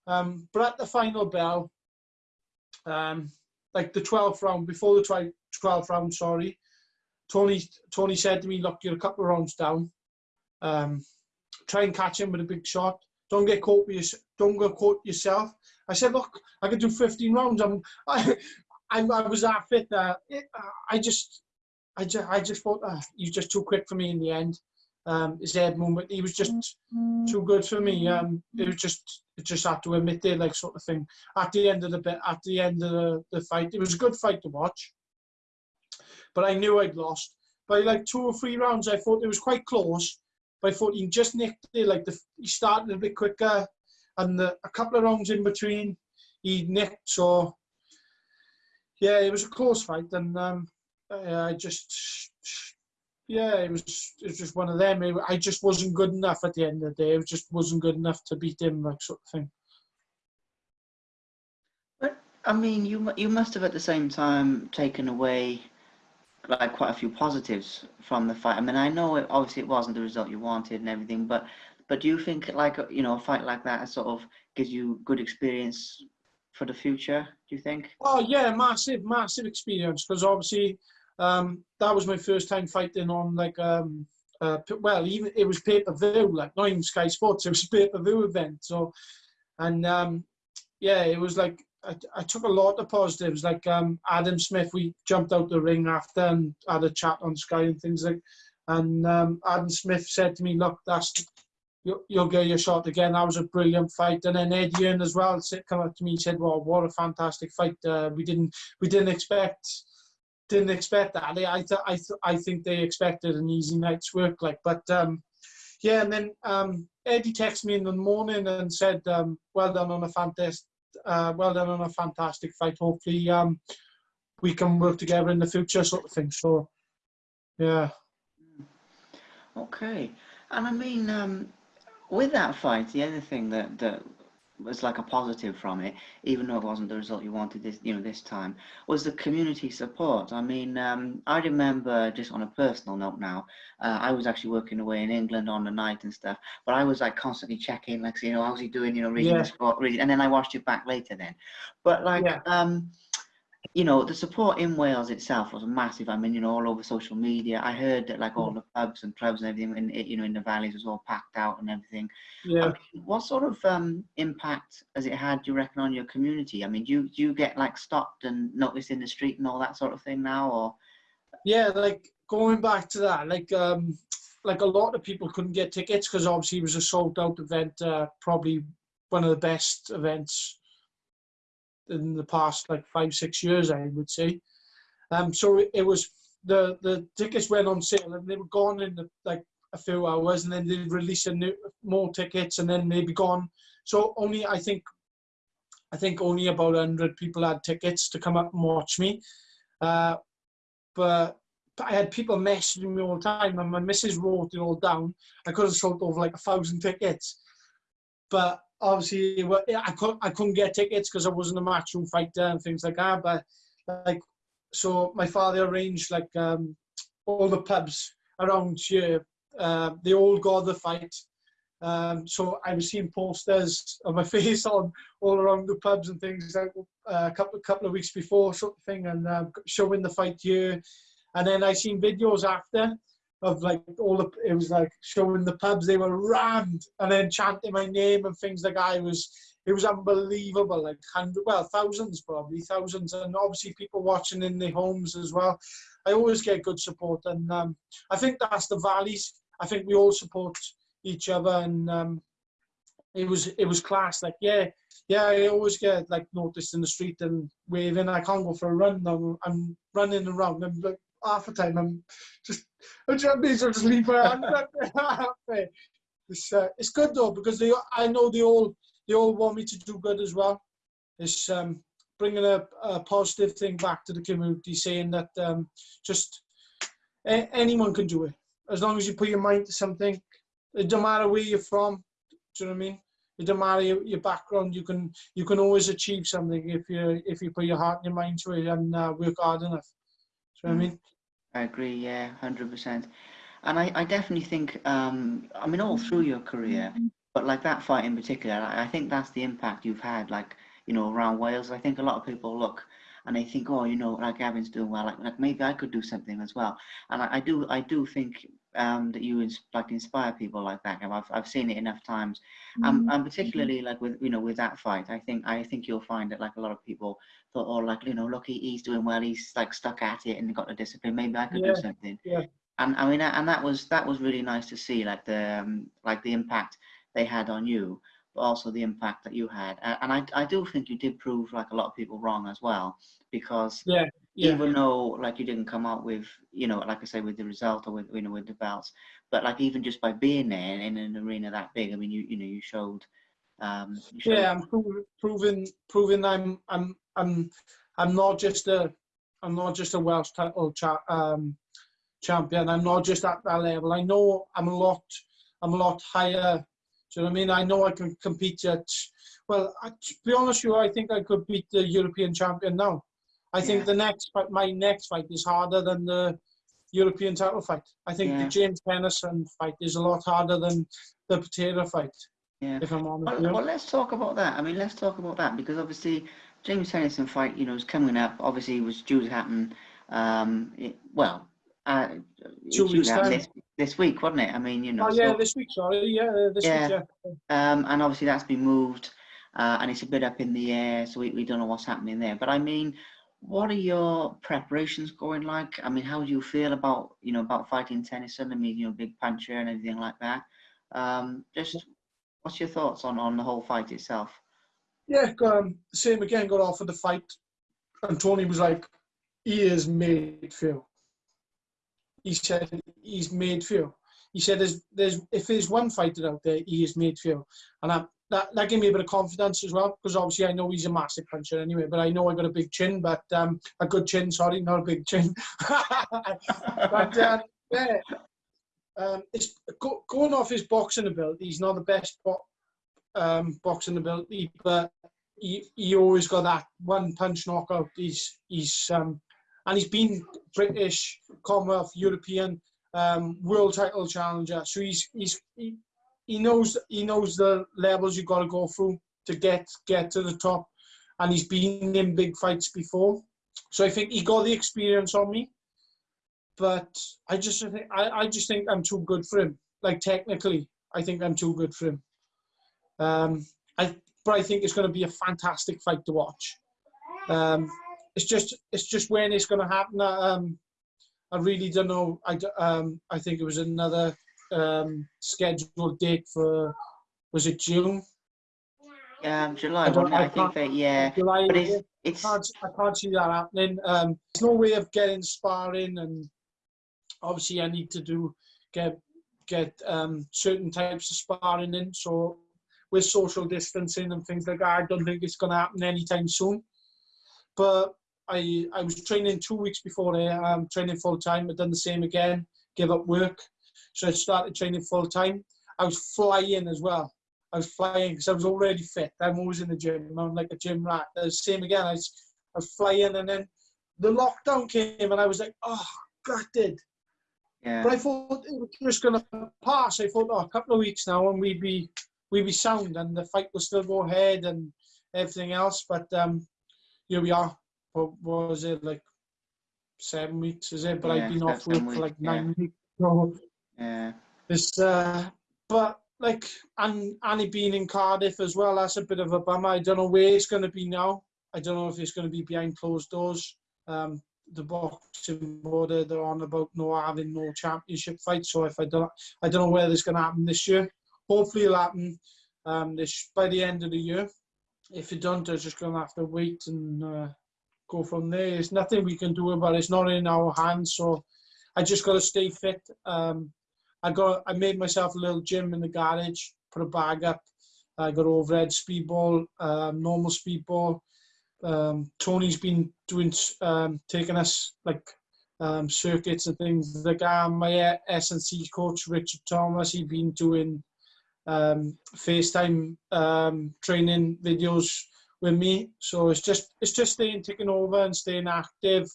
Um, but at the final bell, um, like the twelfth round before the twelfth round, sorry, Tony Tony said to me, "Look, you're a couple of rounds down. Um, try and catch him with a big shot. Don't get caught with your, don't get caught yourself." I said, "Look, I could do 15 rounds. I'm, I, I, I was that fit. It, uh, I just, I just, I just thought uh, he was just too quick for me in the end. Um, his head movement, he was just too good for me. Um, it was just, it just had to admit it, like sort of thing. At the end of the bit, at the end of the, the fight, it was a good fight to watch. But I knew I'd lost. By like two or three rounds, I thought it was quite close. But I thought he just nicked it. Like the, he started a bit quicker, and the, a couple of rounds in between, he nicked. So yeah, it was a close fight, and um, I just yeah, it was it was just one of them. It, I just wasn't good enough at the end of the day. It just wasn't good enough to beat him, like sort of thing.
But I mean, you you must have at the same time taken away like quite a few positives from the fight. I mean, I know it, obviously it wasn't the result you wanted and everything, but but do you think like you know a fight like that sort of gives you good experience for the future? Do you think?
Oh yeah, massive, massive experience because obviously um, that was my first time fighting on like um, uh, well, even it was pay per view, like not even Sky Sports, it was a pay per view event. So, and um, yeah, it was like I, I took a lot of positives. Like um, Adam Smith, we jumped out the ring after and had a chat on Sky and things like. And um, Adam Smith said to me, "Look, that's you, you'll get your shot again. That was a brilliant fight." And then Eddie Hearn as well come up to me and said, "Well, what a fantastic fight! Uh, we didn't we didn't expect." Didn't expect that. I th- I, th- I think they expected an easy night's work. Like, but um, yeah, and then um, Eddie texted me in the morning and said, um, "Well done on a fantastic, uh, well done on a fantastic fight. Hopefully, um, we can work together in the future, sort of thing." So, yeah.
Okay, and I mean, um, with that fight, the other thing that that was like a positive from it, even though it wasn't the result you wanted this, you know, this time, was the community support. I mean, um, I remember just on a personal note now, uh, I was actually working away in England on the night and stuff, but I was like constantly checking, like, you know, how's he doing, you know, reading
Yeah.
the sport, reading, and then I watched it back later then. But like,
Yeah.
um, you know, the support in Wales itself was massive. I mean, you know, all over social media. I heard that like all the pubs and clubs and everything, in, you know, in the valleys was all packed out and everything. I
Yeah.
mean, what sort of um, impact has it had, do you reckon, on your community? I mean, do you, do you get like stopped and noticed in the street and all that sort of thing now, or?
Yeah, like going back to that, like um, like a lot of people couldn't get tickets because obviously it was a sold out event, uh, probably one of the best events in the past like five six years, I would say. Um, so it was the the tickets went on sale and they were gone in the, like a few hours, and then they release a new more tickets, and then they'd be gone. So only I think I think only about hundred people had tickets to come up and watch me. Uh, but I had people messaging me all the time, and my missus wrote it all down. I could have sold over like a thousand tickets, but obviously I couldn't I couldn't get tickets because I wasn't a matchroom fighter and things like that. But like, so my father arranged like um, all the pubs around here. Uh, they all got the fight. Um, so I was seeing posters of my face on all around the pubs and things like uh, a couple couple of weeks before sort of thing, and uh, showing the fight here. And then I seen videos after of like all the it was like showing the pubs they were rammed and then chanting my name and things like I was it was unbelievable, like hundred well thousands probably thousands, and obviously people watching in their homes as well. I always get good support, and um, I think that's the valleys. I think we all support each other, and um, it was it was class. Like yeah, yeah, I always get like noticed in the street and waving. I can't go for a run. I'm, I'm running around. I'm like half the time I'm just I'm just, leave my hand up there. It's uh, it's good though because they I know they all they all want me to do good as well. It's um, bringing a, a positive thing back to the community, saying that um, just a- anyone can do it as long as you put your mind to something. It don't matter where you're from. Do you know what I mean? It don't matter your, your background. You can you can always achieve something if you if you put your heart and your mind to it and uh, work hard enough. You know what I mean?
I agree, yeah, hundred percent. And I, I definitely think, um, I mean, all through your career, but like that fight in particular, I, I think that's the impact you've had, like you know, around Wales. I think a lot of people look and they think, oh, you know, like Gavin's doing well, like, like maybe I could do something as well. And I, I do, I do think um, that you ins- like inspire people like that. I've, I've seen it enough times, um, and particularly like with you know with that fight, I think I think you'll find that like a lot of people thought, oh, like you know, look, he's doing well, he's like stuck at it and got the discipline. Maybe I could
Yeah,
do something.
yeah.
And I mean, and that was that was really nice to see, like the um, like the impact they had on you, but also the impact that you had. And I I do think you did prove like a lot of people wrong as well, because
Yeah, yeah.
even though like you didn't come out with you know like I say with the result or with you know with the belts, but like even just by being there in an arena that big, I mean you you know you showed. Um, you showed
Yeah, I'm proving, proving, proving I'm, I'm, I'm, I'm not just a, I'm not just a Welsh title cha- um, champion. I'm not just at that level. I know I'm a lot, I'm a lot higher. Do you know what I mean? I know I can compete at. Well, I, to be honest with you, I think I could beat the European champion now. I think
Yeah.
the next fight, my next fight, is harder than the European title fight. I think
Yeah.
the James Tennyson fight is a lot harder than the Patera fight.
Yeah.
If I'm honest.
Well, well, let's talk about that. I mean, let's talk about that because obviously James Tennyson fight, you know, is coming up. Obviously, it was due to happen. Um, it, well, uh,
Two
due
weeks
to happen this, this week, wasn't it? I mean, you know.
Oh yeah,
so-
this week. Sorry, yeah, this
Yeah.
week. Yeah.
um, and obviously that's been moved. uh, and it's a bit up in the air, so we, we don't know what's happening there. But I mean, what are your preparations going like? I mean, how do you feel about you know about fighting Tennyson? I mean, you know, big puncher and everything like that. Um, just what's your thoughts on on the whole fight itself?
Yeah, um, same again. Got off of the fight, and Tony was like, "He is made for you." He said, "He's made for you." He said, "There's, there's, if there's one fighter out there, he is made for you." And I, that that gave me a bit of confidence as well, because obviously I know he's a massive puncher anyway. But I know I got a big chin, but um, a good chin. Sorry, not a big chin. but um, yeah, um, it's go, going off his boxing ability. He's not the best bo- um, boxing ability, but he, he always got that one punch knockout. He's he's um, and he's been British, Commonwealth, European, um, world title challenger. So he's he's he, he knows he knows the levels you've got to go through to get get to the top, and he's been in big fights before. So I think he got the experience on me, but I just think I, I just think I'm too good for him. Like technically, I think I'm too good for him. Um, I but I think it's going to be a fantastic fight to watch. Um, it's just it's just when it's going to happen. Um, I really don't know. I um, I think it was another um, scheduled date for was it June?
Yeah, July.
I don't-
I,
I
think that yeah,
July.
but it's
I
it's
can't, I can't see that happening. Um, there's no way of getting sparring, and obviously I need to do get get um, certain types of sparring in. So with social distancing and things like that, I don't think it's going to happen anytime soon. But I I was training two weeks before there. Um, training full time. I've done the same again. Give up work, so I started training full time. I was flying as well. I was flying because I was already fit. I'm always in the gym. I'm like a gym rat. The same again. I was, I was flying, and then the lockdown came, and I was like, oh, gutted.
yeah.
But I thought it was just gonna pass. I thought, oh, a couple of weeks now, and we'd be we'd be sound, and the fight will still go ahead, and everything else. But um, here we are. What, what was it like? Seven weeks, is it? But
Yeah,
I've been off work for like
yeah.
nine weeks. So
yeah.
it's uh, but like and Annie being in Cardiff as well. That's a bit of a bummer. I don't know where it's going to be now. I don't know if it's going to be behind closed doors. Um, the boxing border they're on about no having no championship fight. So if I don't, I don't know whether it's going to happen this year. Hopefully it'll happen um, this by the end of the year. If it don't, they're just going to have to wait and uh, go from there. There's nothing we can do about it. It's not in our hands. So I just got to stay fit. Um, I got I made myself a little gym in the garage, put a bag up. I got overhead speedball, um, normal speedball. Um, Tony's been doing um, taking us like um, circuits and things like that. My S and C coach Richard Thomas, he's been doing um, FaceTime um, training videos with me. So it's just it's just staying taking over and staying active,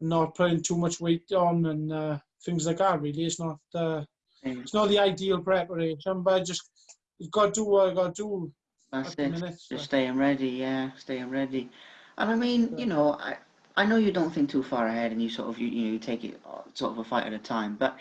not putting too much weight on and uh, things like that. Really, it's not. Uh. It's not the ideal preparation, but just you've got to do what I got to do
That's it.
minute. so.
Just staying ready, yeah, staying ready. And I mean,
Yeah.
you know, I I know you don't think too far ahead, and you sort of you, you know you take it uh, sort of a fight at a time. But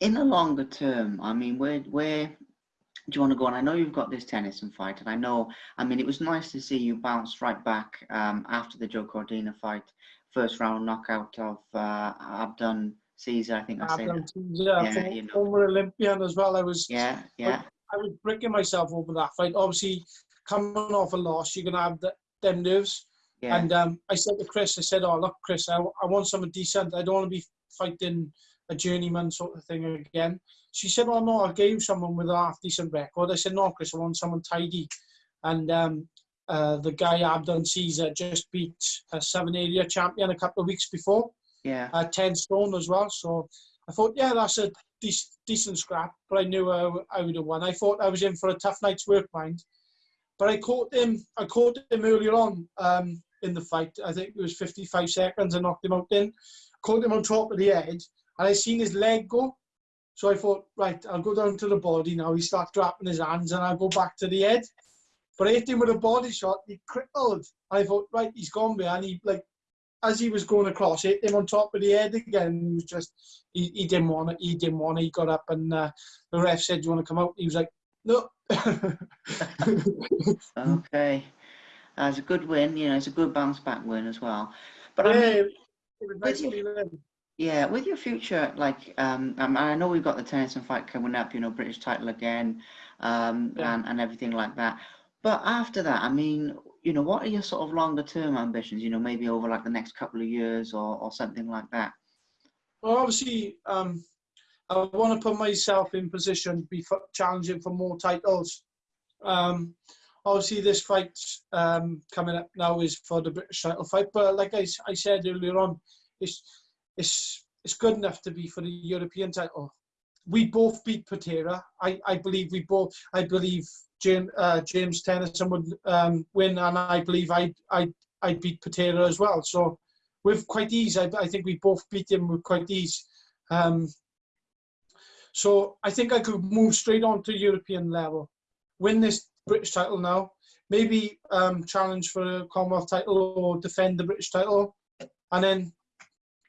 in the longer term, I mean, where where do you want to go? And I know you've got this Tennyson fight, and I know, I mean, it was nice to see you bounce right back um, after the Joe Cordina fight, first round knockout of uh, Abdon Caesar. I think I that.
yeah, former,
you know.
former Olympian as well. I was
Yeah, yeah,
I was breaking myself over that fight. Obviously, coming off a loss, you're gonna have the, them nerves.
yeah,
And um, I said to Chris, I said, "Oh look, Chris, I, I want someone decent. I don't want to be fighting a journeyman sort of thing again." She said, "Oh no, I gave someone with a half decent record." I said, "No, Chris, I want someone tidy." And um, uh, the guy Abdon Caesar just beat a seven area champion a couple of weeks before,
yeah,
uh, ten stone as well. So I thought, yeah, that's a dec- decent scrap. But I knew I, would have won. I thought I was in for a tough night's work, mind. But I caught him. I caught him earlier on um, in the fight. I think it was 55 seconds. I knocked him out. Then caught him on top of the head, and I seen his leg go. So I thought, right, I'll go down to the body now. He starts dropping his hands, and I'll go back to the head. But I hit him with a body shot. He crippled. I thought, right, he's gone behind. He like, as he was going across, hit him on top of the head again. He was just, he, he didn't want it. He didn't want it. He got up, and uh, the ref said, "Do you want to come out?" He was like, No.
okay, that's a good win. You know, it's a good bounce back win as well. But
yeah,
I mean,
nice
with
feeling.
yeah, with your future, like um, um, I know we've got the Tennyson fight coming up. You know, British title again, um,
Yeah.
and and everything like that. But after that, I mean, you know, what are your sort of longer term ambitions? You know, maybe over like the next couple of years or or something like that.
Well, obviously, um, I want to put myself in position to be challenging for more titles. Um, obviously, this fight um, coming up now is for the British title fight, but like I said earlier on, it's it's it's good enough to be for the European title. We both beat Patera. I, I believe we both. I believe James uh, James Tennyson would um, win, and I believe I I I beat Patera as well. So with quite ease. I, I think we both beat him with quite ease. Um, so I think I could move straight on to European level, win this British title now, maybe um, challenge for a Commonwealth title or defend the British title, and then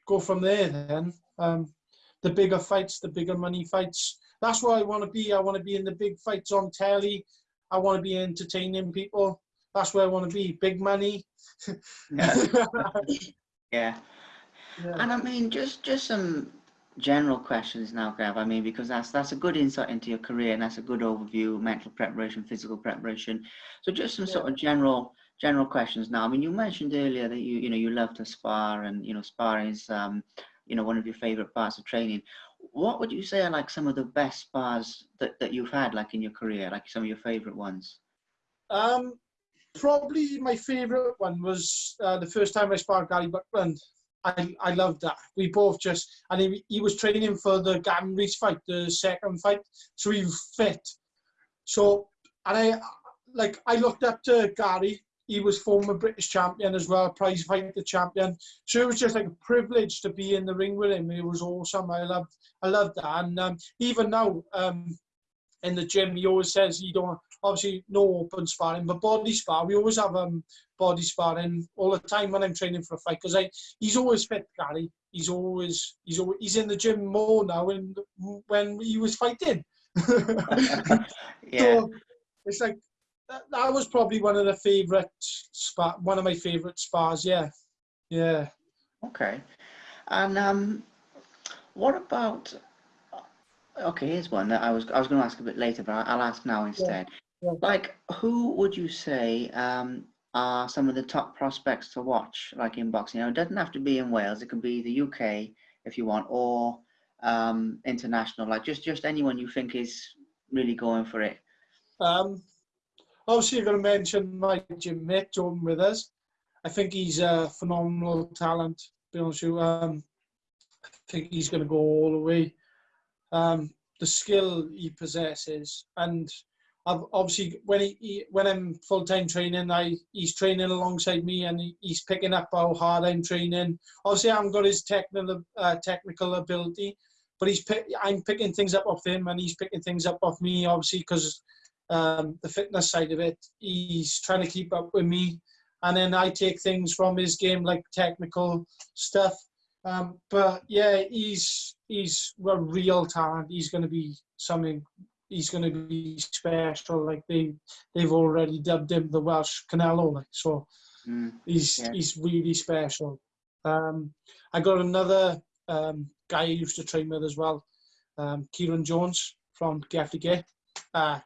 go from there. Then um, the bigger fights, the bigger money fights. That's where I want to be. I want to be in the big fights on telly. I want to be entertaining people. That's where I want to be. Big money.
Yeah.
Yeah.
Yeah. And I mean, just just some general questions now, Gav. I mean, because that's that's a good insight into your career, and that's a good overview, mental preparation, physical preparation. So just some sort of general general questions now. I mean, you mentioned earlier that you you know you love to spar, and you know sparring is um you know one of your favorite parts of training. What would you say are like some of the best spars that, that you've had like in your career, like some of your favorite ones?
Um, probably my favourite one was uh, the first time I sparred Gary Buckland. I, I loved that. We both just, and he, he was training for the Gavin Rees fight, the second fight, so he fit. So, and I, like, I looked up to Gary. He was former British champion as well, prize fighter champion. So it was just like a privilege to be in the ring with him. It was awesome. I loved, I loved that. And um, even now, um, in the gym, he always says you don't obviously no open sparring, but body spar. We always have um body sparring all the time when I'm training for a fight because I he's always fit, Gary. He's always he's always he's in the gym more now and when he was fighting.
yeah.
So it's like that, that was probably one of the favorite spar one of my favorite spas. Yeah, yeah.
Okay. And um, what about? Okay, here's one that I was I was going to ask a bit later, but I'll ask now instead.
yeah.
Like, who would you say um, are some of the top prospects to watch, like in boxing? You know, it doesn't have to be in Wales. It can be the UK if you want, or um, international. Like, just just anyone you think is really going for it.
Um, obviously, you're going to mention my gym mate, Jordan Withers. I think he's a phenomenal talent. To be honest with you, um, I think he's going to go all the way. Um, the skill he possesses, and I've obviously when he, he when I'm full time training, I he's training alongside me, and he, he's picking up how hard I'm training. Obviously, I haven't got his technical uh, technical ability, but he's pick, I'm picking things up off him, and he's picking things up off me. Obviously, because um, the fitness side of it, he's trying to keep up with me, and then I take things from his game like technical stuff. Um, but yeah, he's he's a real talent. He's going to be something. He's going to be special. Like they they've already dubbed him the Welsh Canelo. Like so,
Mm.
he's
Yeah.
he's really special. Um, I got another um, guy I used to train with as well, um, Kieran Jones from GFDK. Uh,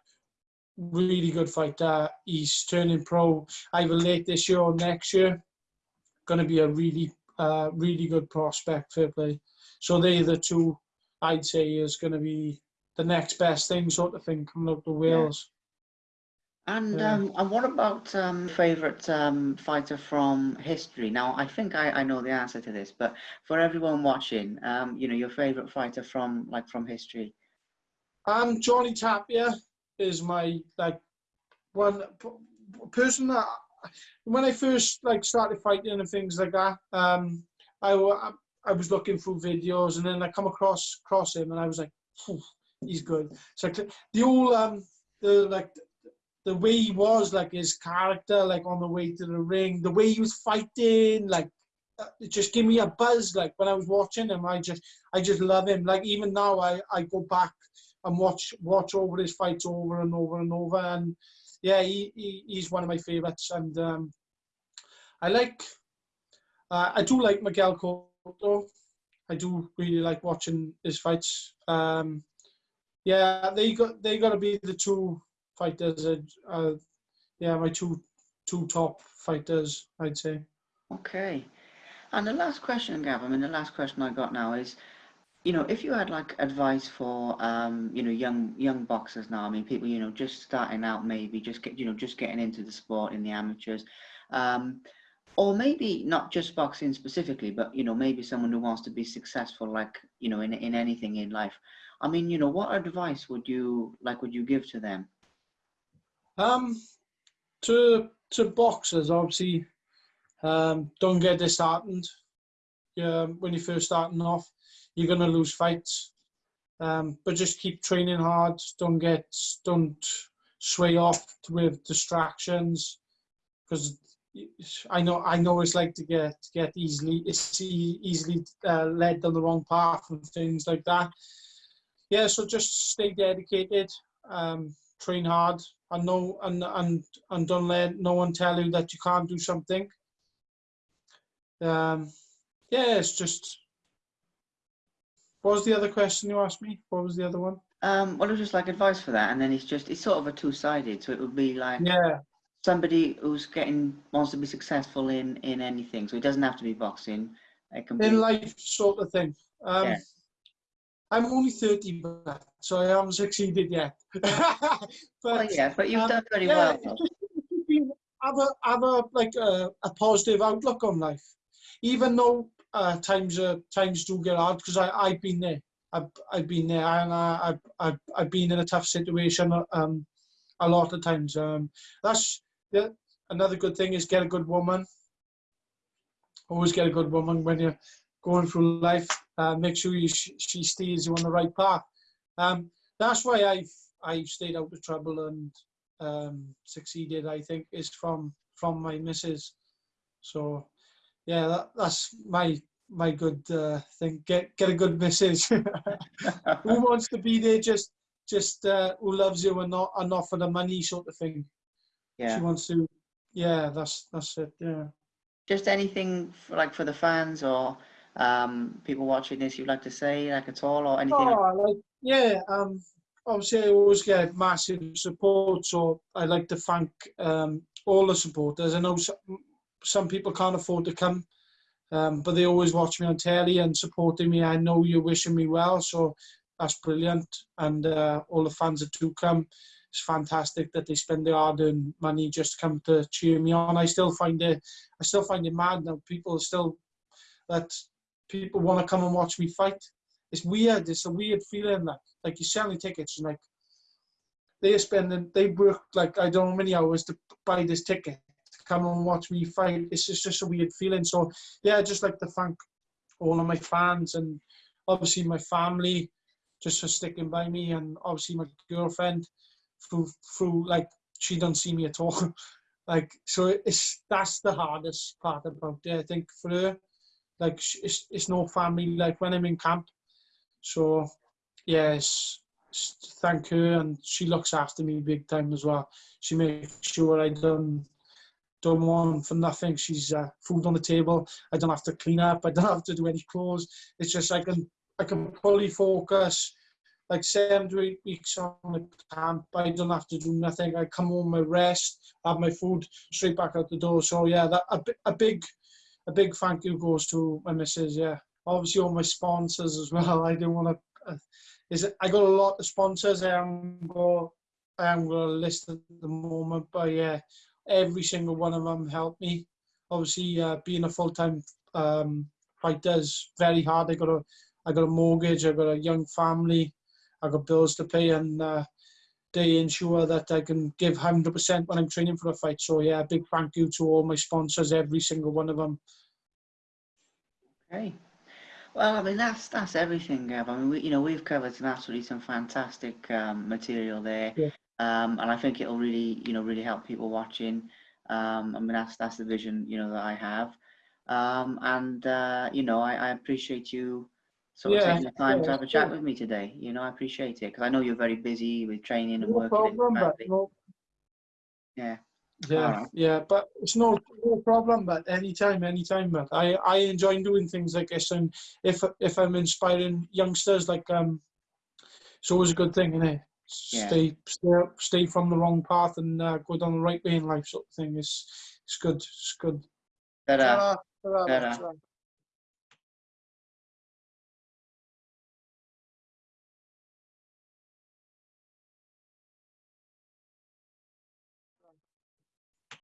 really good fighter. He's turning pro either late this year or next year. Going to be a really uh, really good prospect. Fair play. So they're the two I'd say is going to be the next best thing sort of thing coming up to Wales.
And
Yeah.
um, and what about um, favorite um, fighter from history? Now, I think I, I know the answer to this, but for everyone watching, um, you know, your favorite fighter from like from history.
Um, Johnny Tapia is my like one person that when I first like started fighting and things like that. Um, I wa- I was looking through videos and then I come across cross him and I was like, he's good. So the all um the like the way he was like his character like on the way to the ring, the way he was fighting like. uh, It just gave me a buzz like when I was watching him. I just, I just love him. Like even now, I, I go back and watch watch over his fights over and over and over. And yeah, he, he he's one of my favourites. And um, I like uh, I do like Miguel Cotto. I do really like watching his fights. Um, yeah, they got they got to be the two fighters. Uh, uh, yeah, my two two top fighters, I'd say.
Okay. And the last question, Gav, I mean, the last question I got now is, you know, if you had like advice for, um, you know, young young boxers now, I mean, people, you know, just starting out, maybe just get, you know, just getting into the sport in the amateurs, um, or maybe not just boxing specifically, but you know, maybe someone who wants to be successful, like you know, in in anything in life. I mean, you know, what advice would you like would you give to them?
Um, to to boxers, obviously, um, don't get disheartened. Yeah, when you're first starting off, you're gonna lose fights. Um, but just keep training hard. Don't get don't sway off with distractions, because I know I know it's like to get to get easily easily uh, led down the wrong path and things like that. Yeah, so just stay dedicated, um, train hard, and no and and and don't let no one tell you that you can't do something. Um, yeah, it's just. What was the other question you asked me? What was the other one?
Um, well, it was just like advice for that, and then it's just it's sort of a two-sided. So it would be like
Yeah,
somebody who's getting wants to be successful in in anything. So it doesn't have to be boxing. It can be
in life sort of thing. Um,
Yeah.
I'm only 30, but so I haven't succeeded yet. but
well, yeah, but you've
um,
done very
yeah,
well.
just have a have a like a, a positive outlook on life, even though uh, times uh, times do get hard. Because I I've been there. I've I've been there, and I, I've I've I've been in a tough situation. Um, a lot of times. Um, that's yeah. Another good thing is get a good woman. Always get a good woman when you're going through life. Uh, make sure you sh she steers you on the right path. Um, that's why I've I've stayed out of trouble and um, succeeded. I think is from from my missus. So yeah, that, that's my my good uh, thing. Get get a good message. who wants to be there just just uh, who loves you and not and not for the money sort of thing.
yeah.
She wants to. Yeah, that's that's it. Yeah.
Just anything for, like for the fans or um, people watching this you'd like to say like at all or anything?
Oh, like yeah. Um, obviously I always get massive support, so I like to thank um all the supporters. I know some, people can't afford to come, um, but they always watch me on telly and supporting me. I know you're wishing me well, so that's brilliant. And uh, all the fans that do come, it's fantastic that they spend their hard-earned money just to come to cheer me on. I still find it, I still find it mad now. People still that people want to come and watch me fight. It's weird. It's a weird feeling that like you're selling tickets and like they're spending, they work like I don't know many hours to buy this ticket come and watch me fight. It's just, just a weird feeling. So yeah, I just like to thank all of my fans and obviously my family just for sticking by me and obviously my girlfriend through through like she don't see me at all. like so it's that's the hardest part about it. I think for her, like it's it's no family like when I'm in camp. So yes, thank her and she looks after me big time as well. She makes sure I don't don't want for nothing. She's uh, food on the table. I don't have to clean up. I don't have to do any clothes. It's just I can I can fully focus. Like seven to eight weeks on the camp, I don't have to do nothing. I come home, I rest, have my food, straight back out the door. So yeah, that a, a big, a big thank you goes to my missus. Yeah, obviously all my sponsors as well. I don't want to. Uh, is it, I got a lot of sponsors. I am I am going to list at the moment, but yeah, every single one of them helped me. Obviously, uh, being a full time um, fighter is very hard. I got a, I got a mortgage. I got a young family. I got bills to pay, and uh, they ensure that I can give hundred percent when I'm training for a fight. So yeah, big thank you to all my sponsors, every single one of them.
Okay. Well, I mean that's that's everything, Gav. I mean, we, you know, we've covered some absolutely some fantastic um, material there,
Yeah.
Um, and I think it'll really, you know, really help people watching. Um, I mean, that's that's the vision, you know, that I have, um, and uh, you know, I, I appreciate you sort of
Yeah,
taking the time
yeah,
to have a chat
sure.
with me today. You know, I appreciate it because I know you're very busy with training and
No
working. in
problem, no,
Yeah.
yeah,
Alright.
yeah, but it's no, no problem. But anytime, anytime. But I, I enjoy doing things like this, and if if I'm inspiring youngsters, like um, it's always a good thing, innit?
Yeah.
Stay, stay, stay from the wrong path and uh, go down the right way in life, sort of thing. It's, it's good. It's good. Ta-ra,
Ta-ra.
ta-ra.